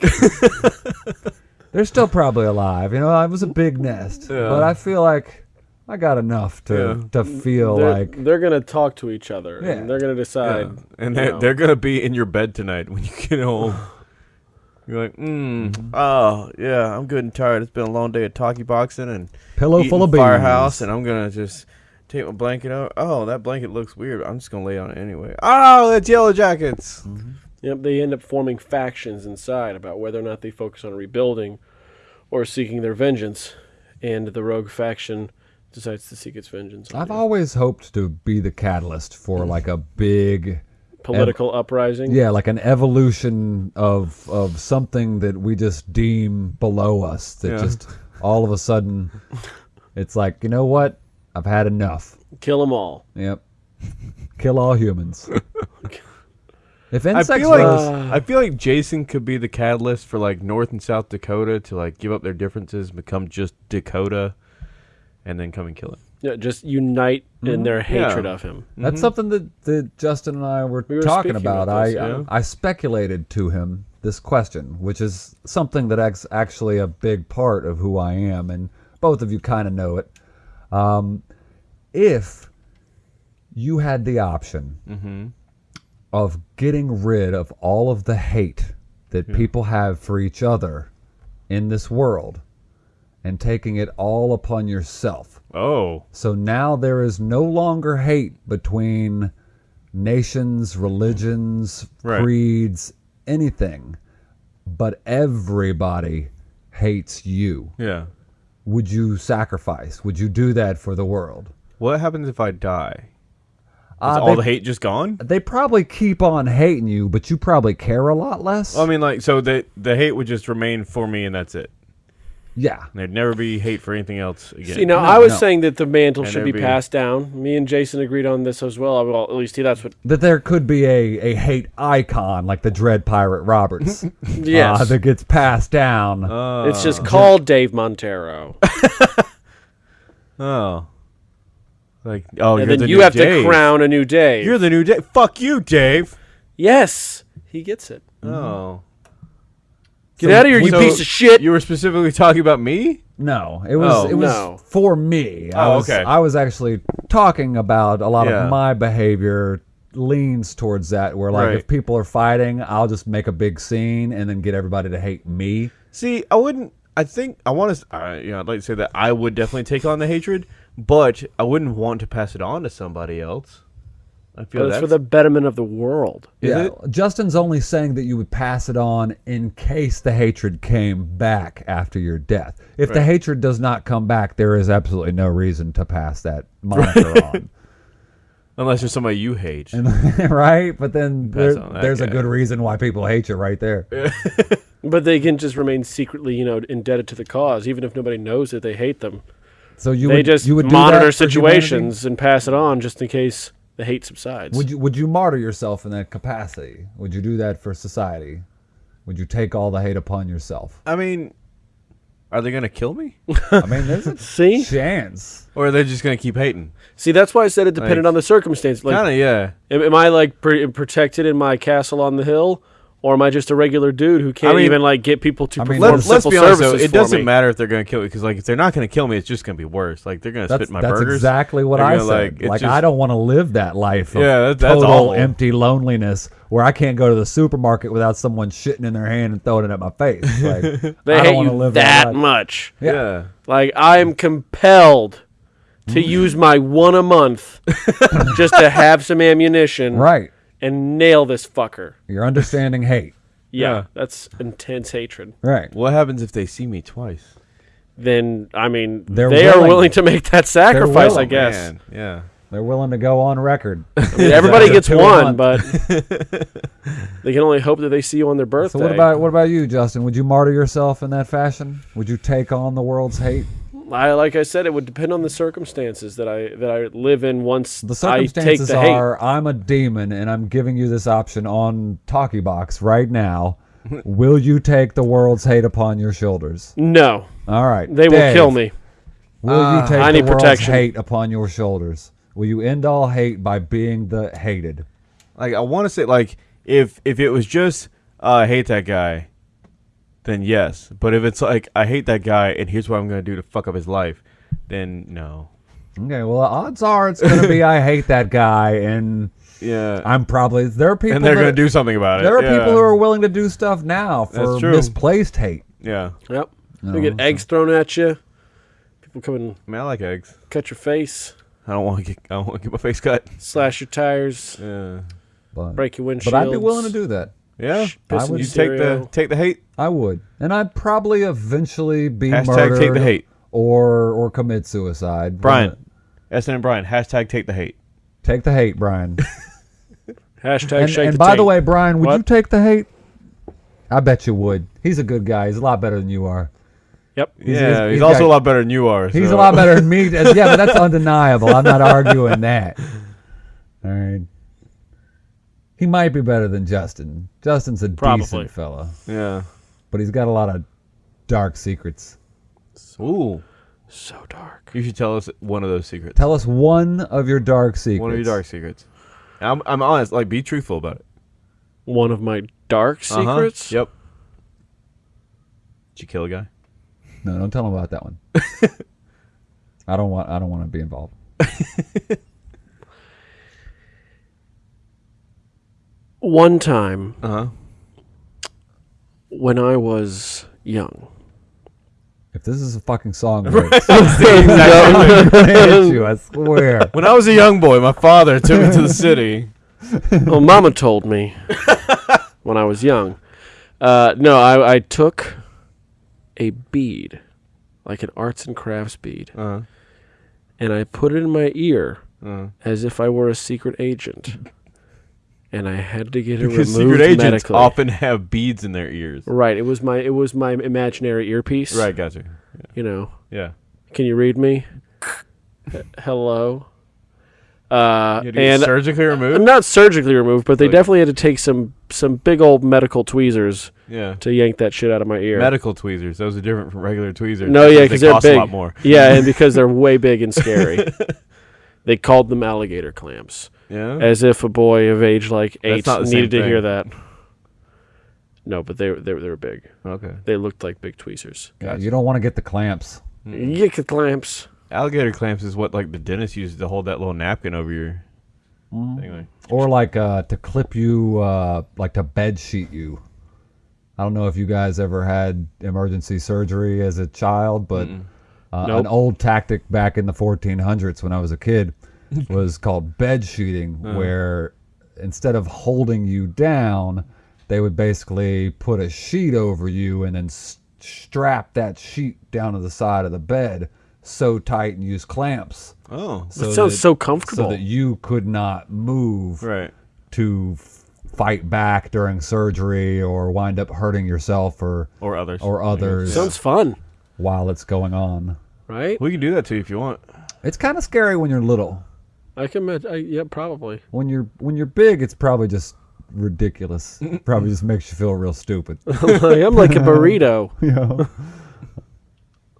they're still probably alive. You know, it was a big nest, Yeah. but I feel like I got enough to Yeah. to feel they're, like they're gonna talk to each other. Yeah. And they're gonna decide. Yeah. And they're, know. they're gonna be in your bed tonight when you get home. You're like, mm, oh yeah, I'm good and tired. It's been a long day of talkie boxing and pillow full of beans. firehouse, and I'm gonna just take my blanket out. Oh, that blanket looks weird. I'm just gonna lay on it anyway. Oh, that's yellow jackets. Yep, they end up forming factions inside about whether or not they focus on rebuilding or seeking their vengeance. And the rogue faction decides to seek its vengeance. on I've you. always hoped to be the catalyst for mm. like a big Political uprising. Yeah, like an evolution of of something that we just deem below us. That Yeah. just all of a sudden, it's like you know what? I've had enough. Kill them all. Yep, kill all humans. if insects I insects feel like was, I feel like Jason could be the catalyst for like North and South Dakota to like give up their differences, become just Dakota, and then come and kill him. Yeah, just unite in mm-hmm. their Yeah. hatred of him. that's mm-hmm. something that, that Justin and I were, We were talking about. about I, yeah. I I speculated to him this question, which is something that ex- actually a big part of who I am, and both of you kind of know it. Um, if you had the option mm-hmm. of getting rid of all of the hate that people have for each other in this world and taking it all upon yourself. Oh, So now there is no longer hate between nations, religions, Right. creeds, anything, but everybody hates you. yeah. Would you sacrifice? Would you do that for the world? What happens if I die? Is Uh, all they, the hate just gone? they probably keep on hating you, but you probably care a lot less. I mean, like, so the the hate would just remain for me, and that's it. Yeah. There'd never be hate for anything else again. See, now No, I was no. saying that the mantle And should be be- passed down. Me and Jason agreed on this as well. Well, at least he, that's what. That there could be a, a hate icon like the Dread Pirate Roberts Yes, uh, that gets passed down. oh, it's just called Dave Montero, oh, like oh, and you're then the you new have Dave. to crown a new Dave. You're the new Dave. Fuck you, Dave. yes, he gets it. Oh, Get out of here, you So piece of shit. You were specifically talking about me. No, it was Oh. it was No. for me. I Oh, was, okay. I was actually talking about a lot Yeah. of my behavior leans towards that where like Right. if people are fighting, I'll just make a big scene and then get everybody to hate me. See, I wouldn't. I think I want to. Uh, you know, I'd like to say that I would definitely take on the hatred, but I wouldn't want to pass it on to somebody else. I feel But it's that's for the betterment of the world. Is yeah, it? Justin's only saying that you would pass it on in case the hatred came back after your death. If the hatred does not come back, there is absolutely no reason to pass that moniker on. unless there's somebody you hate. And, right? But then there, on that there's a good reason why people hate you right there. But they can just remain secretly, you know, indebted to the cause, even if nobody knows that they hate them. So you they would just you would monitor that humanity? situations and pass it on just in case the hate subsides. Would you would you martyr yourself in that capacity? Would you do that for society? Would you take all the hate upon yourself? I mean, are they gonna kill me, I mean, there's a See? chance. or are they just gonna keep hating? See, that's why I said it depended Like- on the circumstance. Like, kind of, yeah. am, am I like pr- protected in my castle on the hill, or am I just a regular dude who can't mean- even like get people to I mean, perform Let, let's simple be honest though. It for doesn't me? matter if they're gonna kill me because, like, if they're not gonna kill me, it's just gonna be worse. Like, they're gonna That's, spit in my that's burgers. exactly what They're I gonna, said. like, Like, just- I don't want to live that life of Yeah, that- that's total awful. empty loneliness where I can't go to the supermarket without someone shitting in their hand and throwing it at my face. Like, They I don't hate you to live that life. much. Yeah. Yeah. Like I am compelled to Mm. use my one a month just to have some ammunition Right. And nail this fucker. You're understanding hate. Yeah, Yeah. that's intense hatred. Right. What happens if they see me twice? Then I mean, They're they are willing. willing to make that sacrifice. I oh, guess Man, yeah. They're willing to go on record. I mean, everybody gets one, but they can only hope that they see you on their birthday. So what about what about you, Justin? Would you martyr yourself in that fashion? Would you take on the world's hate? I, like I said, it would depend on the circumstances that I that I live in. Once The I take circumstances the hate, are I'm a demon and I'm giving you this option on Talkie Box right now. Will you take the world's hate upon your shoulders? no, All right. they will kill me. Will you take I the need world's protection. hate upon your shoulders? Will you end all hate by being the hated? Like, I want to say, like, if if it was just uh, I hate that guy, then yes. But if it's like I hate that guy and here's what I'm gonna do to fuck up his life, then no. Okay, well, odds are it's going to be I hate that guy, and Yeah. I'm probably there are people and they're that- gonna do something about it. There are yeah. people who are willing to do stuff now for misplaced hate. Yeah. Yep, No, you get so- eggs thrown at you. People come and I mean, I like eggs. cut your face, I don't want to get. I don't want to get my face cut. slash your tires, Yeah. But, break your windshield. but I'd be willing to do that. Yeah. I would- You take the take the hate. I would, and I'd probably eventually be Hashtag murdered take the hate. or or commit suicide. Brian. SN and Brian. Hashtag take the hate. take the hate, Brian. Hashtag and shake and the by the way, Brian, would What? you take the hate? I bet you would. He's a good guy. He's a lot better than you are. Yep. yeah. He's, he's also got- a lot better than you are. He's a lot better than me. yeah, but that's undeniable. I'm not arguing that. All right. He might be better than Justin. Justin's a Probably. decent fella, Yeah. but he's got a lot of dark secrets. Ooh. So dark. You should tell us one of those secrets. Tell us one of your dark secrets. One of your dark secrets. I'm, I'm honest. Like, be truthful about it. One of my dark Uh-huh. secrets. Yep. Did you kill a guy? No, don't tell him about that one. I don't want. I don't want to be involved. One time Uh huh. when I was young. If this is a fucking song, lyrics, exactly. I'm hit you. I swear. when I was a young boy, my father took me to the city. well, Mama told me when I was young. Uh, no, I, I took a bead, like an arts and crafts bead, Uh, and I put it in my ear uh. as if I were a secret agent, and I had to get it Because removed secret agents medically. often have beads in their ears. Right. It was my it was my imaginary earpiece. Right, gotcha. You know. Yeah. Can you read me? Hello. Uh, You had to get and surgically removed? not surgically removed, but they Like- definitely had to take some some big old medical tweezers Yeah. to yank that shit out of my ear. Medical tweezers. Those are different from regular tweezers. no, yeah, because they they're cost big. a lot more. Yeah, and because they're way big and scary. they called them alligator clamps, Yeah. as if a boy of age like eight not the same needed to hear that. No, but they were they were, they were big. Okay. They looked like big tweezers. Yeah, you don't want to get the clamps. You get the clamps. Alligator clamps is what like the dentist uses to hold that little napkin over your thing. Like, Or like uh, to clip you, uh, like to bed sheet you. I don't know if you guys ever had emergency surgery as a child, but uh, Nope. an old tactic back in the 1400s when I was a kid, was called bed sheeting, uh. where instead of holding you down, they would basically put a sheet over you and then s- strap that sheet down to the side of the bed so tight and use clamps. Oh, It sounds so comfortable. So that you could not move right. to f- fight back during surgery or wind up hurting yourself or Or others. or others Sounds fun, while it's going on. right? we can do that to you if you want. It's kind of scary when you're little. I can imagine. I, yeah, probably. When you're when you're big, it's probably just ridiculous. probably just makes you feel real stupid. Like, I'm like a burrito,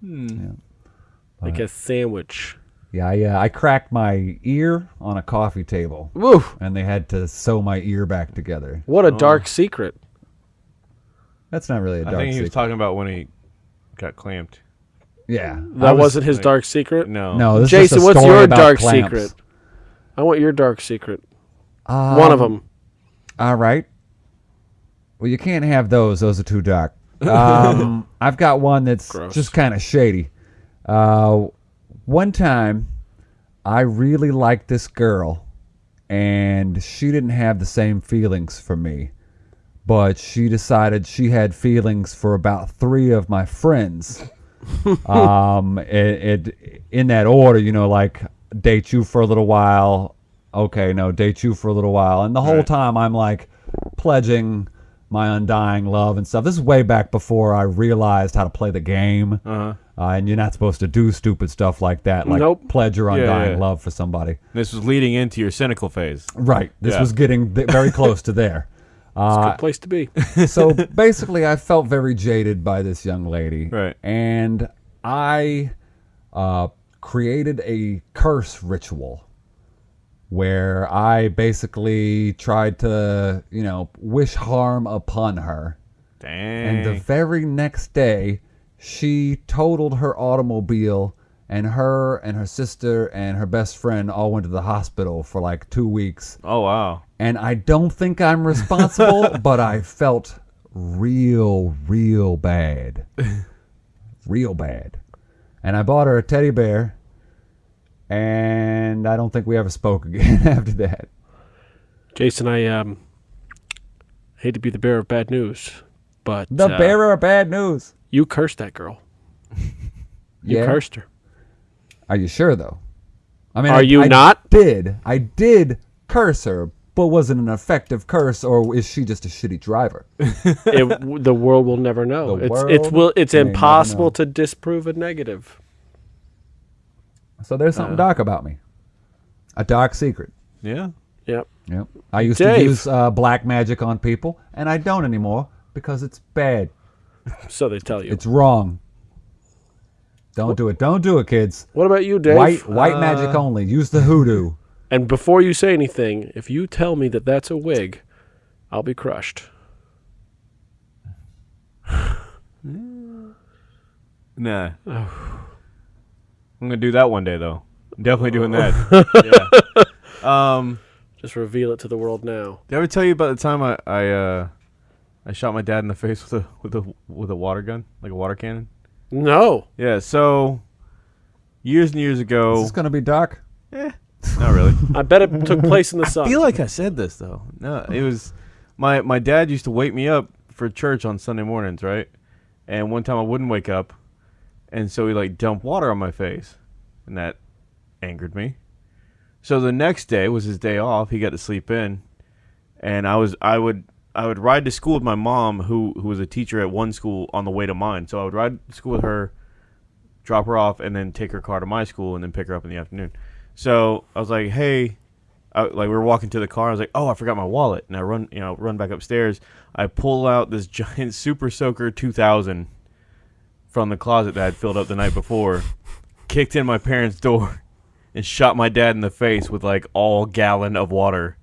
hmm. you know? like a sandwich. Yeah, yeah. Uh, I cracked my ear on a coffee table, Woo! and they had to sew my ear back together. What a oh. dark secret. That's not really a dark I think he was talking about when he got clamped. yeah, That was- wasn't his like- dark secret. No. No, this is just Jason, a what's your about dark clamps. secret? I want your dark secret. Um, One of them. All right. Well, you can't have those. Those are too dark. Um, I've got one that's Gross. just kind of shady. Uh, one time, I really liked this girl, and she didn't have the same feelings for me. But she decided she had feelings for about three of my friends. um, it, it in that order, you know, like date you for a little while. Okay, no, date you for a little while, and the whole Right. time I'm like pledging my undying love and stuff. This is way back before I realized how to play the game. Uh-huh. Uh, and you're not supposed to do stupid stuff like that, like Nope. pledge your Yeah, undying yeah. love for somebody. This was leading into your cynical phase. Right. This Yeah. was getting th- very close to there. Uh, Good place to be. so basically, I felt very jaded by this young lady. Right. And I uh, created a curse ritual where I basically tried to, you know, wish harm upon her. Dang. And the very next day, she totaled her automobile, and her and her sister and her best friend all went to the hospital for like two weeks. oh wow. And I don't think I'm responsible, but I felt real, real bad. Real bad. And I bought her a teddy bear, and I don't think we ever spoke again after that. Jason, I um hate to be the bearer of bad news, but The uh, bearer of bad news. you cursed that girl. You Yeah? cursed her. Are you sure though? I mean, Are I, you I not? Did I did curse her, but was it an effective curse, or is she just a shitty driver? it, the world will never know. The it's world it's will it's impossible know. to disprove a negative. So there's something dark about me. A dark secret. Yeah. Yep. Yep. I used Dave. to use uh, black magic on people, and I don't anymore because it's bad. So they tell you. It's wrong. Don't do it. Don't do it, kids. what about you, Dave? White white magic only. Use the hoodoo. And before you say anything, if you tell me that that's a wig, I'll be crushed. Nah. I'm gonna do that one day though. I'm definitely doing that. yeah. Um. Just reveal it to the world now. Did I ever tell you about the time I I uh I shot my dad in the face with a with a with a water gun, like a water cannon? No. Yeah. So years and years Is ago. this gonna be dark? Eh, not really. I bet it took place in the I sun. feel like I said this though. No, it was my my dad used to wake me up for church on Sunday mornings, right? And one time I wouldn't wake up, and so he like dumped water on my face, and that angered me. So the next day was his day off. He got to sleep in, and I was I would I would ride to school with my mom, who who was a teacher at one school, on the way to mine. So I would ride to school with her, drop her off, and then take her car to my school, and then pick her up in the afternoon. So I was like, hey, I, like we were walking to the car. I was like, "Oh, I forgot my wallet," and I run, you know, run back upstairs. I pull out this giant Super Soaker 2000 from the closet that I'd filled up the night before, kicked in my parents' door, and shot my dad in the face with like all gallon of water,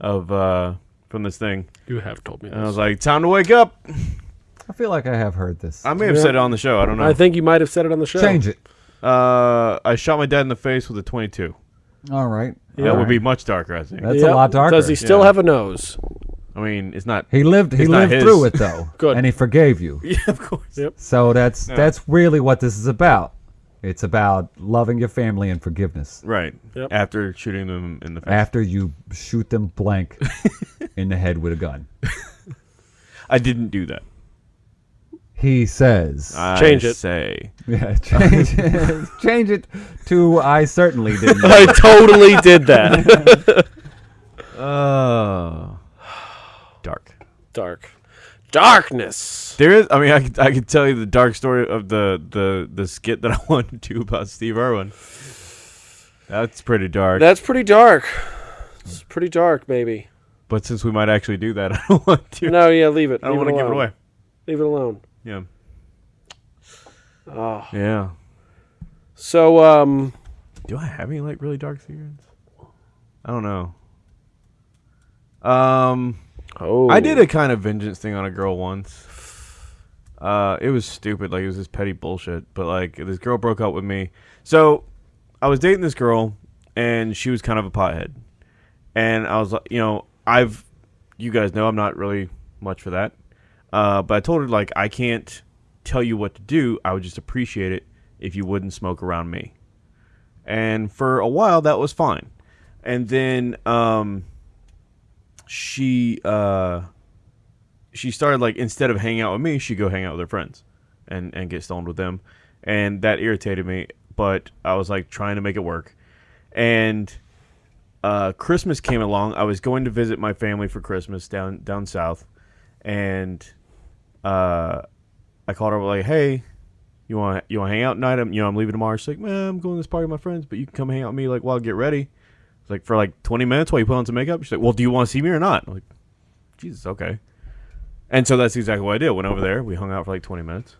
of uh from this thing. you have told me And I was like, "Time to wake up." I feel like I have heard this. I may have Yeah. said it on the show. I don't know. I think you might have said it on the show. Change it. Uh, I shot my dad in the face with a 22. All right. That All would be much darker, I think. That's a lot darker. Does he still Yeah. have a nose? I mean, it's not. He lived. He It's not lived his. through it though. Good. And he forgave you. Yeah, of course. Yep. So that's Yeah. that's really what this is about. It's about loving your family and forgiveness Right. Yep. After shooting them in the face. after you shoot them blank in the head with a gun. I didn't do that. He says. I Change it. Say. yeah, change it, change it to I certainly didn't. I totally did that. Oh. Dark. Dark. Darkness. There is. I mean, I could, I could tell you the dark story of the the the skit that I wanted to do about Steve Irwin. That's pretty dark. That's pretty dark. It's pretty dark, maybe. but since we might actually do that, I don't want to. No, yeah, leave it. I don't leave want to give it alone. away. Leave it alone. Yeah. Oh. Yeah. So, um, Do I have any like really dark secrets? I don't know. Um, oh, I did a kind of vengeance thing on a girl once. Uh, it was stupid. Like it was this petty bullshit. But like this girl broke up with me. So I was dating this girl, and she was kind of a pothead. And I was like, you know, I've, you guys know, I'm not really much for that. Uh, but I told her like I can't tell you what to do. I would just appreciate it if you wouldn't smoke around me. And for a while that was fine. And then um she uh she started like instead of hanging out with me, she'd go hang out with her friends and and get stoned with them. And that irritated me, but I was like trying to make it work. And uh Christmas came along. I was going to visit my family for Christmas down down south and uh I called her like, "Hey, you want you want to hang out tonight? I'm you know I'm leaving tomorrow." She's like, "Man, I'm going to this party with my friends, but you can come hang out with me like while I get ready." It's like for like 20 minutes while you put on some makeup. She's like, "Well, do you want to see me or not?" I'm like, "Jesus, okay." And so that's exactly what I did. Went over there. We hung out for like 20 minutes.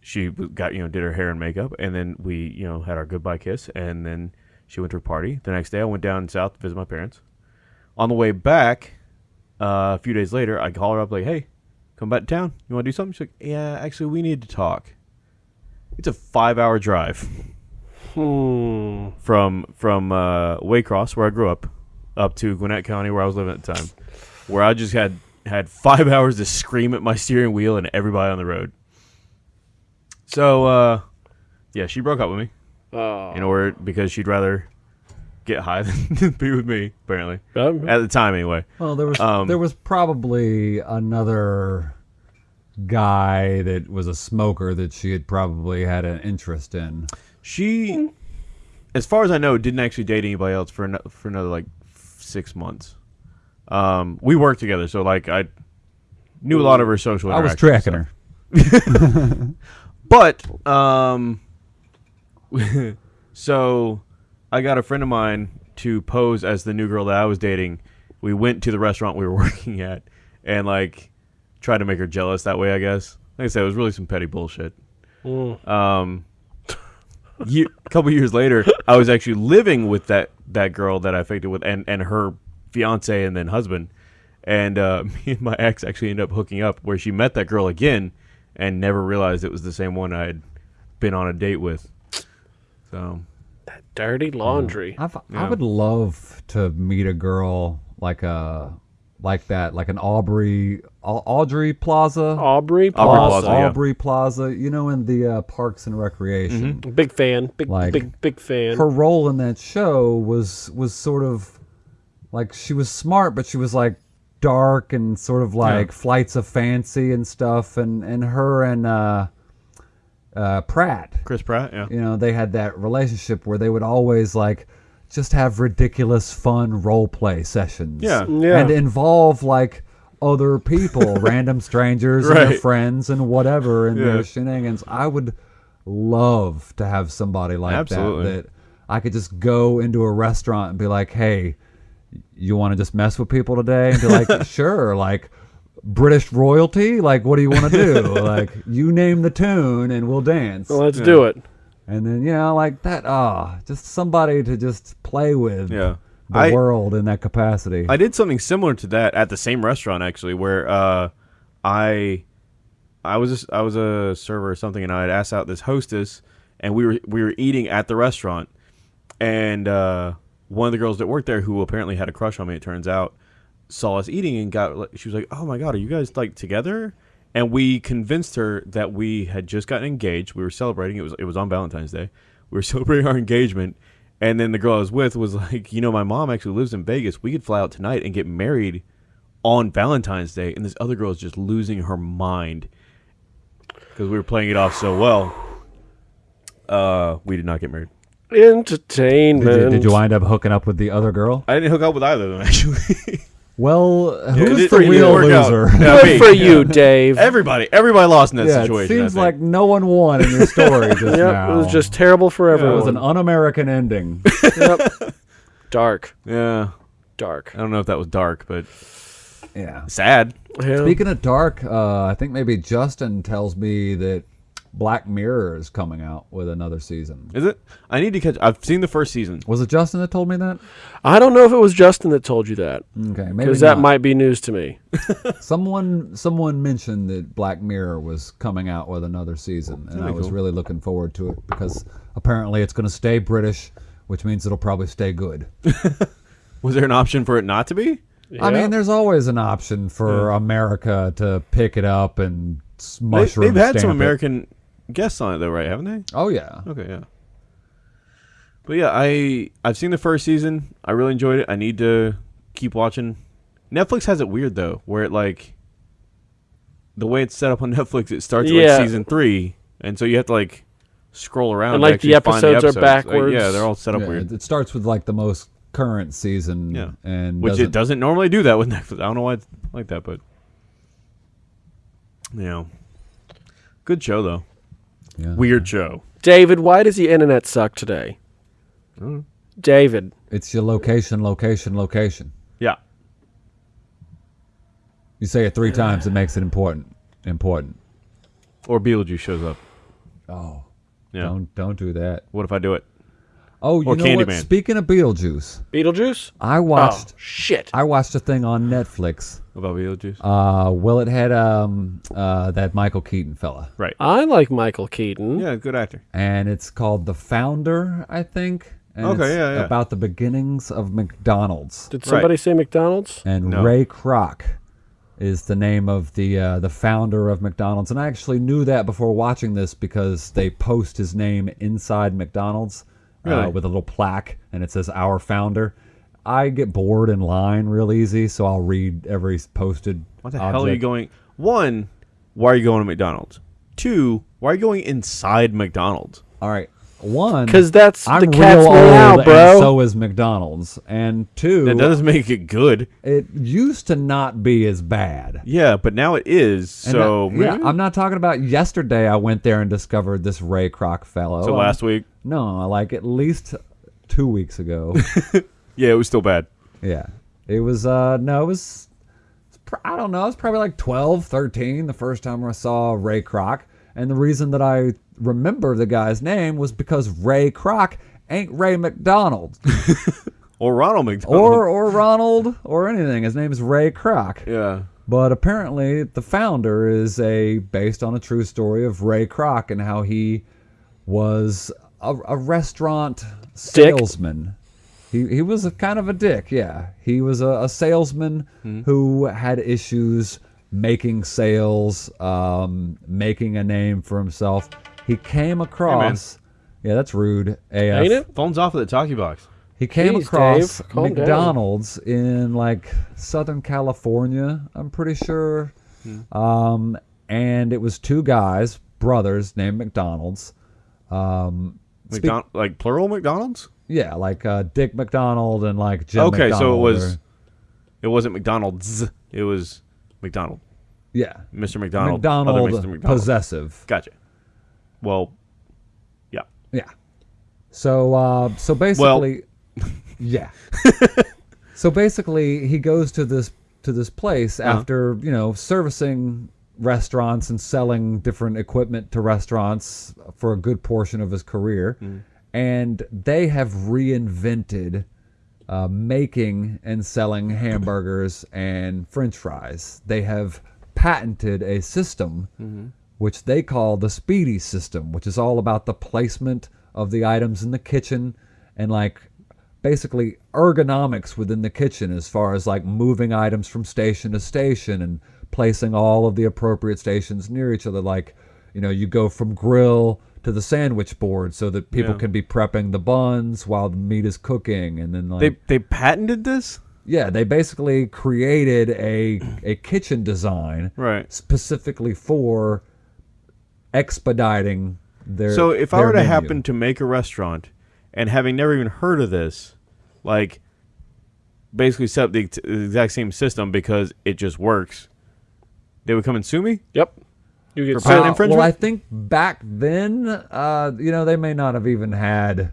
She got you know did her hair and makeup, and then we you know had our goodbye kiss, and then she went to her party. The next day, I went down south to visit my parents. On the way back, uh, a few days later, I call her up like, "Hey, come back to town. You want to do something?" She's like, "Yeah, actually, we need to talk." It's a five-hour drive Hmm. from from uh, Waycross, where I grew up, up to Gwinnett County, where I was living at the time, where I just had had five hours to scream at my steering wheel and everybody on the road. So, uh, yeah, she broke up with me Oh. in order because she'd rather get high than be with me. Apparently, Um, at the time, anyway. Well, there was Um, there was probably another guy that was a smoker that she had probably had an interest in. She, as far as I know, didn't actually date anybody else for ano- for another like six months. Um, we worked together, so like I knew a lot of her social. I was tracking stuff. her. But um, so I got a friend of mine to pose as the new girl that I was dating. We went to the restaurant we were working at and like tried to make her jealous that way. I guess. Like I said, it was really some petty bullshit. mm. Um, a couple years later, I was actually living with that that girl that I faked it with, and and her fiance and then husband, and uh, me and my ex actually ended up hooking up, where she met that girl again, and never realized it was the same one I had been on a date with. So That dirty laundry. I've, Yeah. I would love to meet a girl like a like that, like an Aubrey Audrey Plaza. Aubrey Aubrey Plaza. Plaza, yeah. Aubrey Plaza, you know, in the uh, Parks and Recreation. Big fan. Big, Like, big, big fan. Her role in that show was was sort of like she was smart, but she was like dark and sort of like flights of fancy and stuff. And and her and uh, uh, Pratt, Chris Pratt, yeah, you know, they had that relationship where they would always like just have ridiculous fun role play sessions. Yeah. Yeah. And involve like other people, random strangers and their friends and whatever and Yeah. their shenanigans. I would love to have somebody like Absolutely. that that I could just go into a restaurant and be like, "Hey, you want to just mess with people today?" And be like, "Sure." Like British royalty, like what do you want to do? like you name the tune and we'll dance. Well, let's do it. And then you know, like that. Ah, just somebody to just play with. yeah. The I, world in that capacity. I did something similar to that at the same restaurant actually, where uh, I I was a, I was a server or something, and I had asked out this hostess, and we were we were eating at the restaurant, and uh, one of the girls that worked there, who apparently had a crush on me, it turns out, saw us eating and got she was like, "Oh my god, are you guys like together?" and we convinced her that we had just gotten engaged. We were celebrating. It was it was on Valentine's Day. We were celebrating our engagement, and then the girl I was with was like, you know, my mom actually lives in Vegas. We could fly out tonight and get married on Valentine's Day. And this other girl is just losing her mind because we were playing it off so well. Uh, we did not get married. Entertainment. Did you, did you wind up hooking up with the other girl? I didn't hook up with either of them actually. Well, who's did- the it didn't real loser? Good me. for you, Dave. everybody, everybody lost in that yeah, it situation. I seems like no one won in your story just Yep, now. it was just terrible for it was an un-American ending. Yep. Dark, yeah. dark. I don't know if that was dark, but yeah. sad. Yeah. Speaking of dark, uh, I think maybe Justin tells me that Black Mirror is coming out with another season. Is it? I need to catch. I've seen the first season. Was it Justin that told me that? I don't know if it was Justin that told you that Okay, maybe because that might be news to me. Someone someone mentioned that Black Mirror was coming out with another season, and I was cool. really looking forward to it because apparently it's going to stay British, which means it'll probably stay good. Was there an option for it not to be? I mean, there's always an option for America to pick it up and s- They, mushroom they've had some stamp it. American guests on it though, right? Haven't they? Oh yeah, Okay, yeah. But yeah, I I've seen the first season. I really enjoyed it. I need to keep watching. Netflix has it weird though, where it like the way it's set up on Netflix, it starts at like season three, and so you have to like scroll around. And, to like, the actually find episodes are Like, backwards. yeah, they're all set up Yeah, weird. It, it starts with like the most current season, Yeah. and Which doesn't, it doesn't normally do that with Netflix. I don't know why it's like that, but you know, good show though. Yeah. Weird Joe. David, why does the internet suck today? Mm. David, It's your location, location, location. Yeah. You say it three times, it makes it important. Important. Or Beetlejuice shows up. Oh, Yeah. don't don't do that. What if I do it? Oh, you Or know what? Speaking of Beetlejuice, Beetlejuice. I Oh watched shit! I watched a thing on Netflix. About Beetlejuice? Uh, well, it had um uh that Michael Keaton fella, right. I like Michael Keaton. Yeah, good actor. and it's called The Founder, I think. And Okay, it's yeah, yeah. About the beginnings of McDonald's. Did somebody say McDonald's? and No. Ray Kroc is the name of the uh, the founder of McDonald's. And I actually knew that before watching this because they post his name inside McDonald's uh, with a little plaque, and it says "Our Founder." I get bored in line real easy, so I'll read every posted. What the hell are you going? One, why are you going to McDonald's? Two, why are you going inside McDonald's? All right, one Because that's I'm the cat's meow, and bro. so is McDonald's. And two, That doesn't make it good. it used to not be as bad. Yeah, but now it is. And So I- yeah, I'm not talking about yesterday. I went there and discovered this Ray Kroc fellow. so last week, No, like at least two weeks ago. yeah, it was still bad. yeah. It was, uh, no, it was, I don't know, it was probably like 12, 13 the first time I saw Ray Kroc. And the reason that I remember the guy's name was because Ray Kroc ain't Ray McDonald Or Ronald McDonald. or, or Ronald or anything. His name is Ray Kroc. yeah, But apparently, the founder is a based on a true story of Ray Kroc and how he was a, a restaurant salesman. He he was a kind of a dick. Yeah, he was a, a salesman who had issues making sales, um, making a name for himself. He came across. yeah, that's rude. AF. Ain't it? phone's off of the talkie box. He came Jeez, across Dave, calm down. McDonald's in like Southern California, I'm pretty sure. Hmm. Um, and it was two guys, brothers named McDonald's. Um, speak- McDonald, like plural McDonald's. yeah, like uh, Dick McDonald and like Jim okay, so it was. or- It wasn't McDonald's. It was McDonald. yeah, Mr. McDonald. McDonald, Other Mr. McDonald. possessive. Gotcha. Well, yeah. Yeah. So uh, so basically, yeah. so basically, he goes to this to this place Uh-huh. after you know servicing restaurants and selling different equipment to restaurants for a good portion of his career, Mm. and they have reinvented. Uh, making and selling hamburgers and french fries. They have patented a system Mm-hmm. Which they call the speedy system, which is all about the placement of the items in the kitchen and like basically ergonomics within the kitchen as far as like moving items from station to station and placing all of the appropriate stations near each other like you know you go from grill to the sandwich board so that people Yeah. can be prepping the buns while the meat is cooking and then like They they patented this, yeah they basically created a a kitchen design right? specifically for expediting their So if I their were to menu. happen to make a restaurant, and having never even heard of this, like basically set up the, ex- the exact same system because it just works, they would come and sue me. Yep. You get For patent Uh, infringement? Well, I think back then, uh, you know, they may not have even had,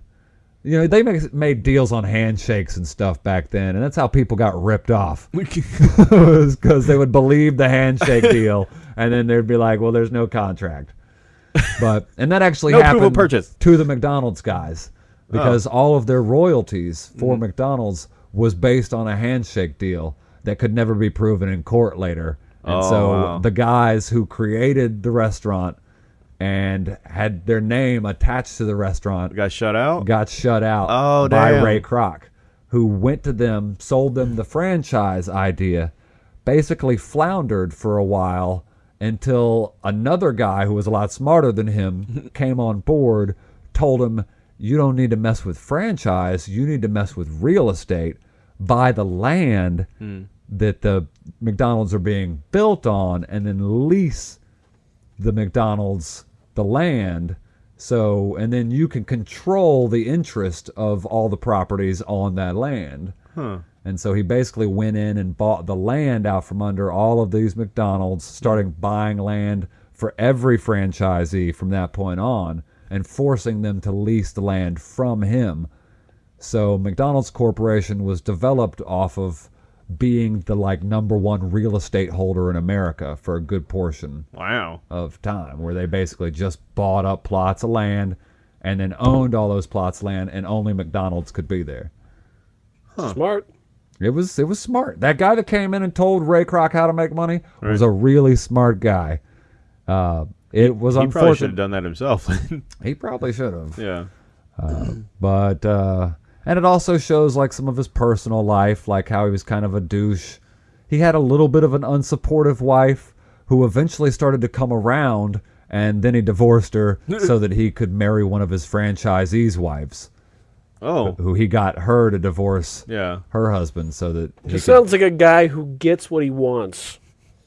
you know, they make, made deals on handshakes and stuff back then, and that's how people got ripped off. because they would believe the handshake deal, and then they'd be like, "Well, there's no contract." But and that actually No happened purchase. to the McDonald's guys because all of their royalties for Mm-hmm. McDonald's was based on a handshake deal that could never be proven in court later. And Oh, so wow. the guys who created the restaurant and had their name attached to the restaurant got shut out. got shut out Oh, by damn. Ray Kroc, who went to them, sold them the franchise idea, basically floundered for a while until another guy who was a lot smarter than him came on board, told him, You don't need to mess with franchise, you need to mess with real estate. Buy the land hmm. that the McDonald's are being built on and then lease the McDonald's the land. So, and then you can control the interest of all the properties on that land. Huh. And so he basically went in and bought the land out from under all of these McDonald's, starting buying land for every franchisee from that point on and forcing them to lease the land from him. So McDonald's Corporation was developed off of being the like number one real estate holder in America for a good portion Wow. of time where they basically just bought up plots of land and then owned all those plots of land and only McDonald's could be there. Smart. It was it was smart. That guy that came in and told Ray Kroc how to make money was a really smart guy. Uh, it was He probably should have done that himself. He probably should have. yeah. But uh, and it also shows like some of his personal life, like how he was kind of a douche. He had a little bit of an unsupportive wife who eventually started to come around, and then he divorced her so that he could marry one of his franchisees' wives, Oh. who he got her to divorce Yeah. her husband so that he Just could, sounds like a guy who gets what he wants.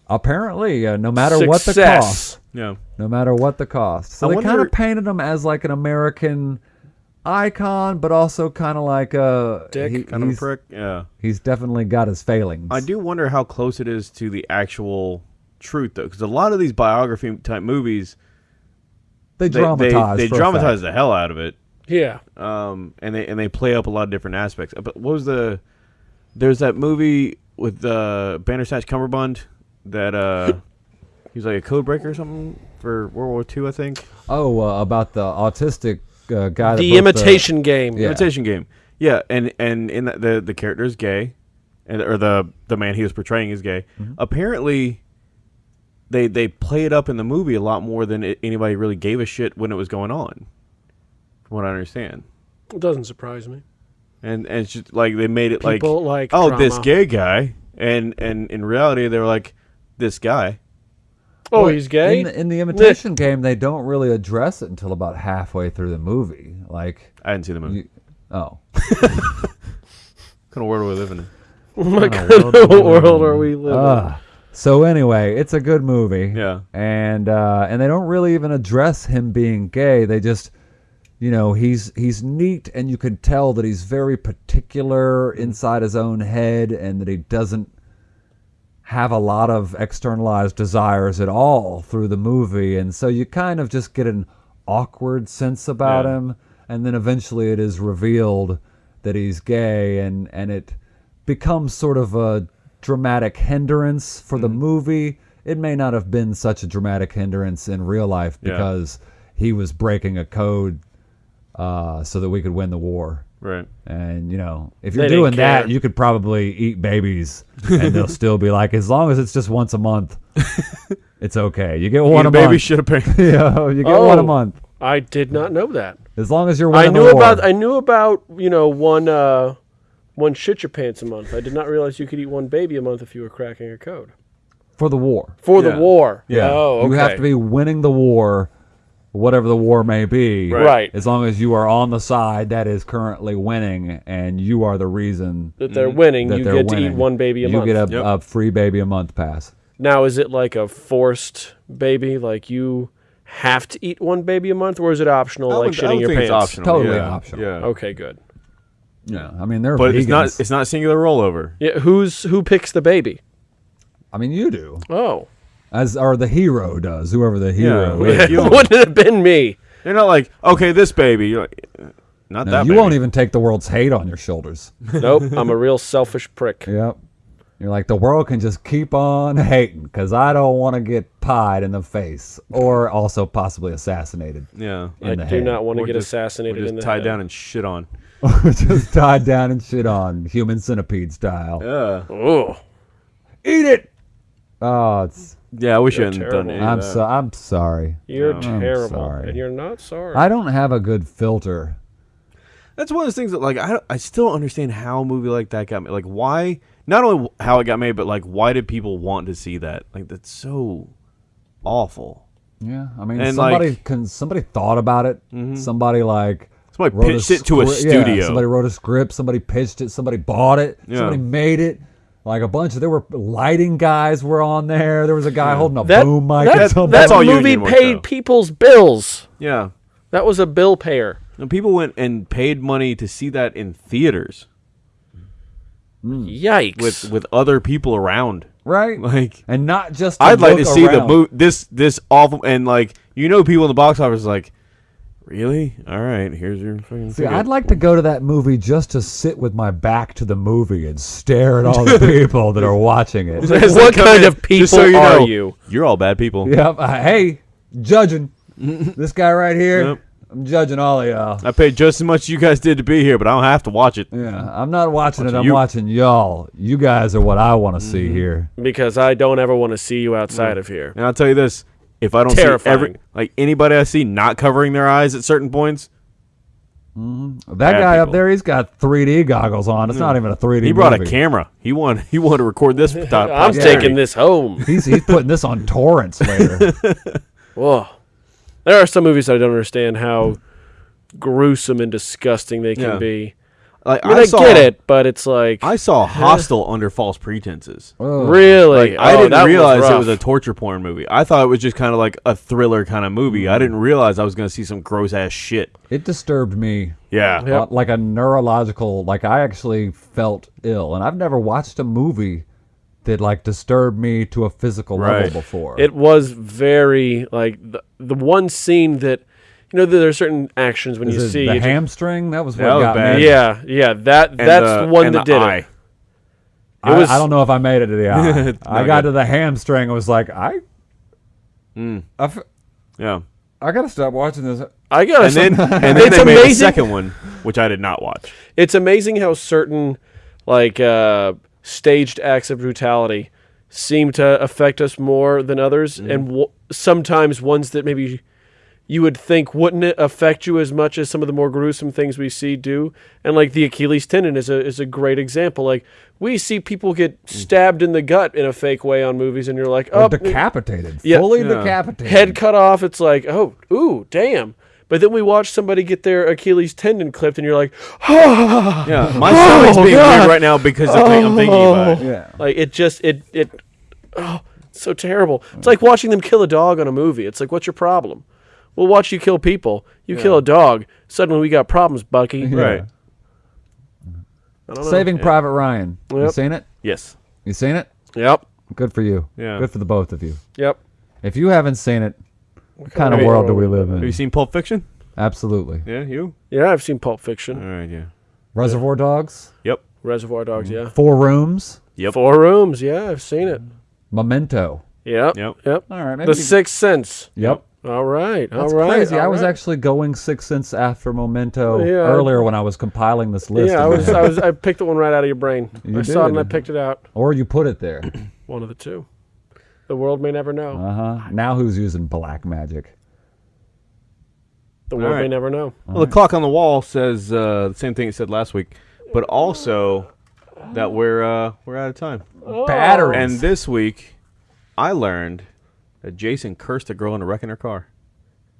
apparently uh, no matter what the Success. cost, Yeah. no matter what the cost. So I they kind wonder- of painted him as like an American icon, but also kind of like a Dick. he- Kind of a he's- prick. Yeah. He's definitely got his failings. I do wonder how close it is to the actual truth, though, because a lot of these biography type movies, They they dramatize. they, they for dramatize the hell out of it, Yeah. um, and they and they play up a lot of different aspects. But what was the? There's that movie with uh, Bandersnatch Cumberbund that uh, he was like a code breaker or something for World War II, I think. Oh, uh, about the autistic uh, guy. The broke imitation game. Yeah. Imitation Game. Yeah, and and in that, the the character is gay, and or the the man he was portraying is gay. Mm-hmm. Apparently, they they play it up in the movie a lot more than it, anybody really gave a shit when it was going on. From what I understand, It doesn't surprise me. and and it's just like they made it like People like oh drama. this gay guy, and and in reality they were like this guy. Oh, Well, he's gay. In the, in the imitation game, they don't really address it until about halfway through the movie. Like, I didn't see the movie. you, oh, what kind of world are we living in? oh my Oh, god, what world are we living? Ah. so anyway, it's a good movie. Yeah. and uh, and they don't really even address him being gay. They just, you know, he's he's neat, and you can tell that he's very particular inside his own head, and that he doesn't have a lot of externalized desires at all through the movie, and so you kind of just get an awkward sense about Yeah. him, and then eventually it is revealed that he's gay, and and it becomes sort of a dramatic hindrance for Mm-hmm. the movie. It may not have been such a dramatic hindrance in real life Yeah. because he was breaking a code uh, so that we could win the war. Right. And you know, if you're didn't doing that, care. you could probably eat babies, and they'll still be like, as long as it's just once a month, it's okay. You get one Eat a a baby month. shit a pig. yeah, you get one a Oh. month. I did not know that. As long as you're I winning knew the war. about I knew about you know one uh, one shit your pants a month. I did not realize you could eat one baby a month if you were cracking a code for the war. for Yeah. the war. Yeah. Oh, okay. You have to be winning the war, whatever the war may be. Right. As long as you are on the side that is currently winning, and you are the reason that they're mm-hmm. winning. that You they're get to eat one baby a you month. You get a, Yep. a free baby a month pass. now, is it like a forced baby? Like you have to eat one baby a month, or is it optional, I like don't- I shitting your think it's pants? optional. Totally yeah. optional. Yeah. Okay, good. Yeah, I mean they're But vegans. it's not it's not singular rollover. Yeah, who's who picks the baby? I mean you do, Oh, as or the hero does, whoever the hero Yeah. is. You- wouldn't it have been me? You're not like, okay, this baby. You're like, not No, that. you baby. won't even take the world's hate on your shoulders. Nope, I'm a real selfish prick. Yep. You're like the world can just keep on hating because I don't want to get pied in the face or also possibly assassinated. Yeah. in I the do head. not want to get just- assassinated Or just in the tied head. down and shit on. just tied down and shit on, human centipede style. Yeah. Oh, Eat it. Oh, it's. Yeah, I wish You're you hadn't terrible. done any I'm of that. so. I'm sorry. you're I'm terrible, sorry. and you're not sorry. I don't have a good filter. That's one of those things that like I I still don't understand how a movie like that got made. Like why? Not only how it got made, but like why did people want to see that? Like that's so awful. Yeah, I mean, And, somebody like- can. Somebody thought about it. Mm-hmm. Somebody like. Somebody wrote pitched it to a scri- yeah, studio. somebody wrote a script. Somebody pitched it. Somebody bought it. Yeah. Somebody made it. Like a bunch of there were lighting guys were on there. There was a guy holding a that boom mic. that, at that That's all point. movie paid show. people's bills. Yeah. That was a bill payer. And people went and paid money to see that in theaters Yikes! with with other people around. right? Like and not just. I'd like to look see the around. movie this this awful and like you know people in the box office like really all right here's your fucking See, ticket. I'd like to go to that movie just to sit with my back to the movie and stare at all the people that are watching it. As they what come kind of people so you are know, you? You're all bad people. Yep. uh, hey, judging this guy right here. Yep. I'm judging all of y'all. I paid just as much as you guys did to be here, but I don't have to watch it. Yeah, I'm not watching it. I'm you. watching y'all. You guys are what I want to see here. Because I don't ever want to see you outside of here. And I'll tell you this: if I don't see every like anybody I see not covering their eyes at certain points, mm-hmm. That Bad guy up there, he's got 3D goggles on. It's not even a 3D. he brought a camera. He wanted he wanted to record this. I'm posterity. taking this home. He's he's putting this on torrents later. Whoa. There are some movies I don't understand how gruesome and disgusting they can Yeah. be. Like I mean, I, saw, get it, but it's like I saw Hostel under false pretenses. Ugh. really. Like I Oh, didn't that realize it was a torture porn movie. I thought it was just kind of like a thriller kind of movie. I didn't realize I was going to see some gross ass shit. It disturbed me Yeah. Yep. uh, like a neurological. Like I actually felt ill, and I've never watched a movie that like disturbed me to a physical Right. level before. It was very like the, the one scene that you know there are certain actions when Is you it see the you ju- hamstring. That was what That was got bad. me. yeah, yeah, that And that's the, the one and that the did eye. it. I, was- I don't know if I made it to the eye. It's I not got good. to the hamstring. and was like, I, Mm. I, f- Yeah. I gotta stop watching this. I got And then and then it's they made a amazing. second one, which I did not watch. It's amazing how certain like uh, staged acts of brutality seem to affect us more than others, Mm-hmm. and w- sometimes ones that maybe you would think wouldn't it affect you as much as some of the more gruesome things we see do. And like the Achilles tendon is a is a great example. Like we see people get Mm. stabbed in the gut in a fake way on movies, and you're like, Or oh, decapitated, Yeah. fully Yeah. decapitated. head cut off. It's like, oh, ooh, damn. But then we watch somebody get their Achilles tendon clipped, and you're like, oh, Yeah, my stomach's being God. weird right now because of the, I'm thinking about it. Yeah. Like it just it it oh it's so terrible. It's like watching them kill a dog on a movie. It's like what's your problem? We'll watch you kill people. You kill a dog. Suddenly we got problems, Bucky. Right. I don't. Saving Private Ryan. You seen it? Yes. You seen it? Yep. Good for you. Yeah. Good for the both of you. Yep. If you haven't seen it, what kind of of world do we live in? Have you seen Pulp Fiction? Absolutely. Yeah, you. Yeah, I've seen Pulp Fiction, All right. Yeah. Reservoir Dogs. Yep. Reservoir Dogs. Mm. Yeah. Four Rooms. Yep. Four Rooms. Yeah, I've seen it. Memento. Yep. Yep. Yep. All right. Maybe The Sixth Sense. Yep. All right. That's all right. crazy. I was right. actually going Sixth Sense after Memento Yeah. earlier when I was compiling this list. Yeah, I was. I was. I picked the one right out of your brain. You I saw it and I picked it out. or you put it there. One of the two. The world may never know. Uh huh. Now who's using black magic? The world may never know. Well, the clock on the wall says uh, the same thing it said last week, but also that we're uh, we're out of time. Batteries. And this week, I learned that Jason cursed a girl into wrecking her car.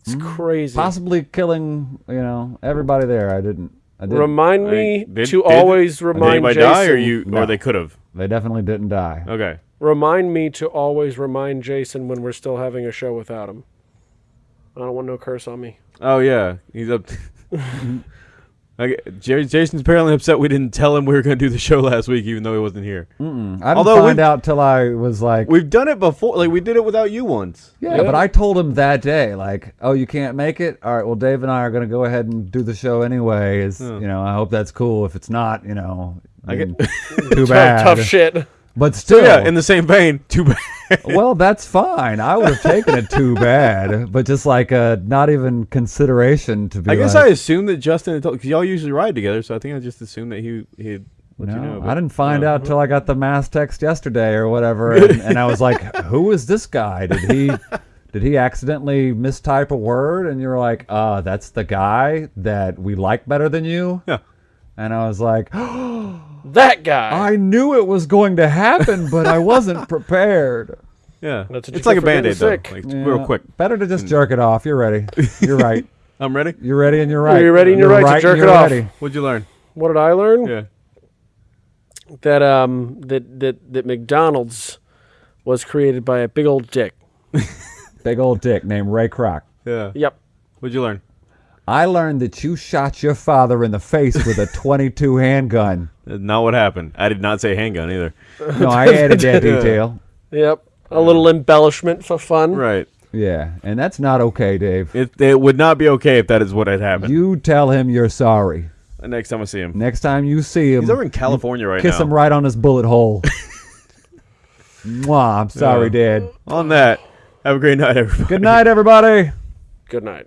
It's hmm. crazy. Possibly killing, you know, everybody there. I didn't. I didn't. Remind I- me did- to did- always Did remind anybody Jason. die, or you, No. or they could have? they definitely didn't die. Okay. Remind me to always remind Jason when we're still having a show without him. I don't want no curse on me. Oh yeah, he's up. okay, Jerry, Jason's apparently upset we didn't tell him we were going to do the show last week, even though he wasn't here. Mm-mm. I didn't Although find we've- out till I was like, We've done it before. Like we did it without you once. yeah, Yeah. but I told him that day, like, oh, you can't make it. All right, well, Dave and I are going to go ahead and do the show anyway. Is you know, I hope that's cool. If it's not, you know, I get- then too Tough, bad. tough shit. But So still, yeah, in the same vein, too bad. well, that's fine. I would have taken it too bad, but just like uh, not even consideration to be. I guess like, I assumed that Justin told because y'all usually ride together, so I think I just assumed that he let No, you know. I didn't find out till I got the mass text yesterday or whatever, and, and I was like, "Who is this guy? Did he, did he accidentally mistype a word?" And you're like, "Uh, that's the guy that we like better than you." Yeah. And I was like, That guy. "I knew it was going to happen, but I wasn't prepared." Yeah, That's what you it's like get a for band aid though. sick. Like Yeah, real quick. Better to just jerk it off. You're ready. You're right. I'm ready. You're ready, and you're right. You're ready and you're right to jerk you're it off. ready. What'd you learn? what did I learn? Yeah. That um that that that McDonald's was created by a big old dick. Big old dick named Ray Kroc. Yeah. Yep. What'd you learn? I learned that you shot your father in the face with a 22 handgun. Not what happened. I did not say handgun either. No, I added that detail. Yep. A little embellishment for fun. Right. Yeah, and that's not okay, Dave. It it would not be okay if that is what had happened. You tell him you're sorry. Next time I see him, Next time you see him, he's over in California right now. kiss now. him right on his bullet hole. Mwah, I'm sorry, Yeah. Dad. On that, have a great night, everybody. Good night, everybody. Good night.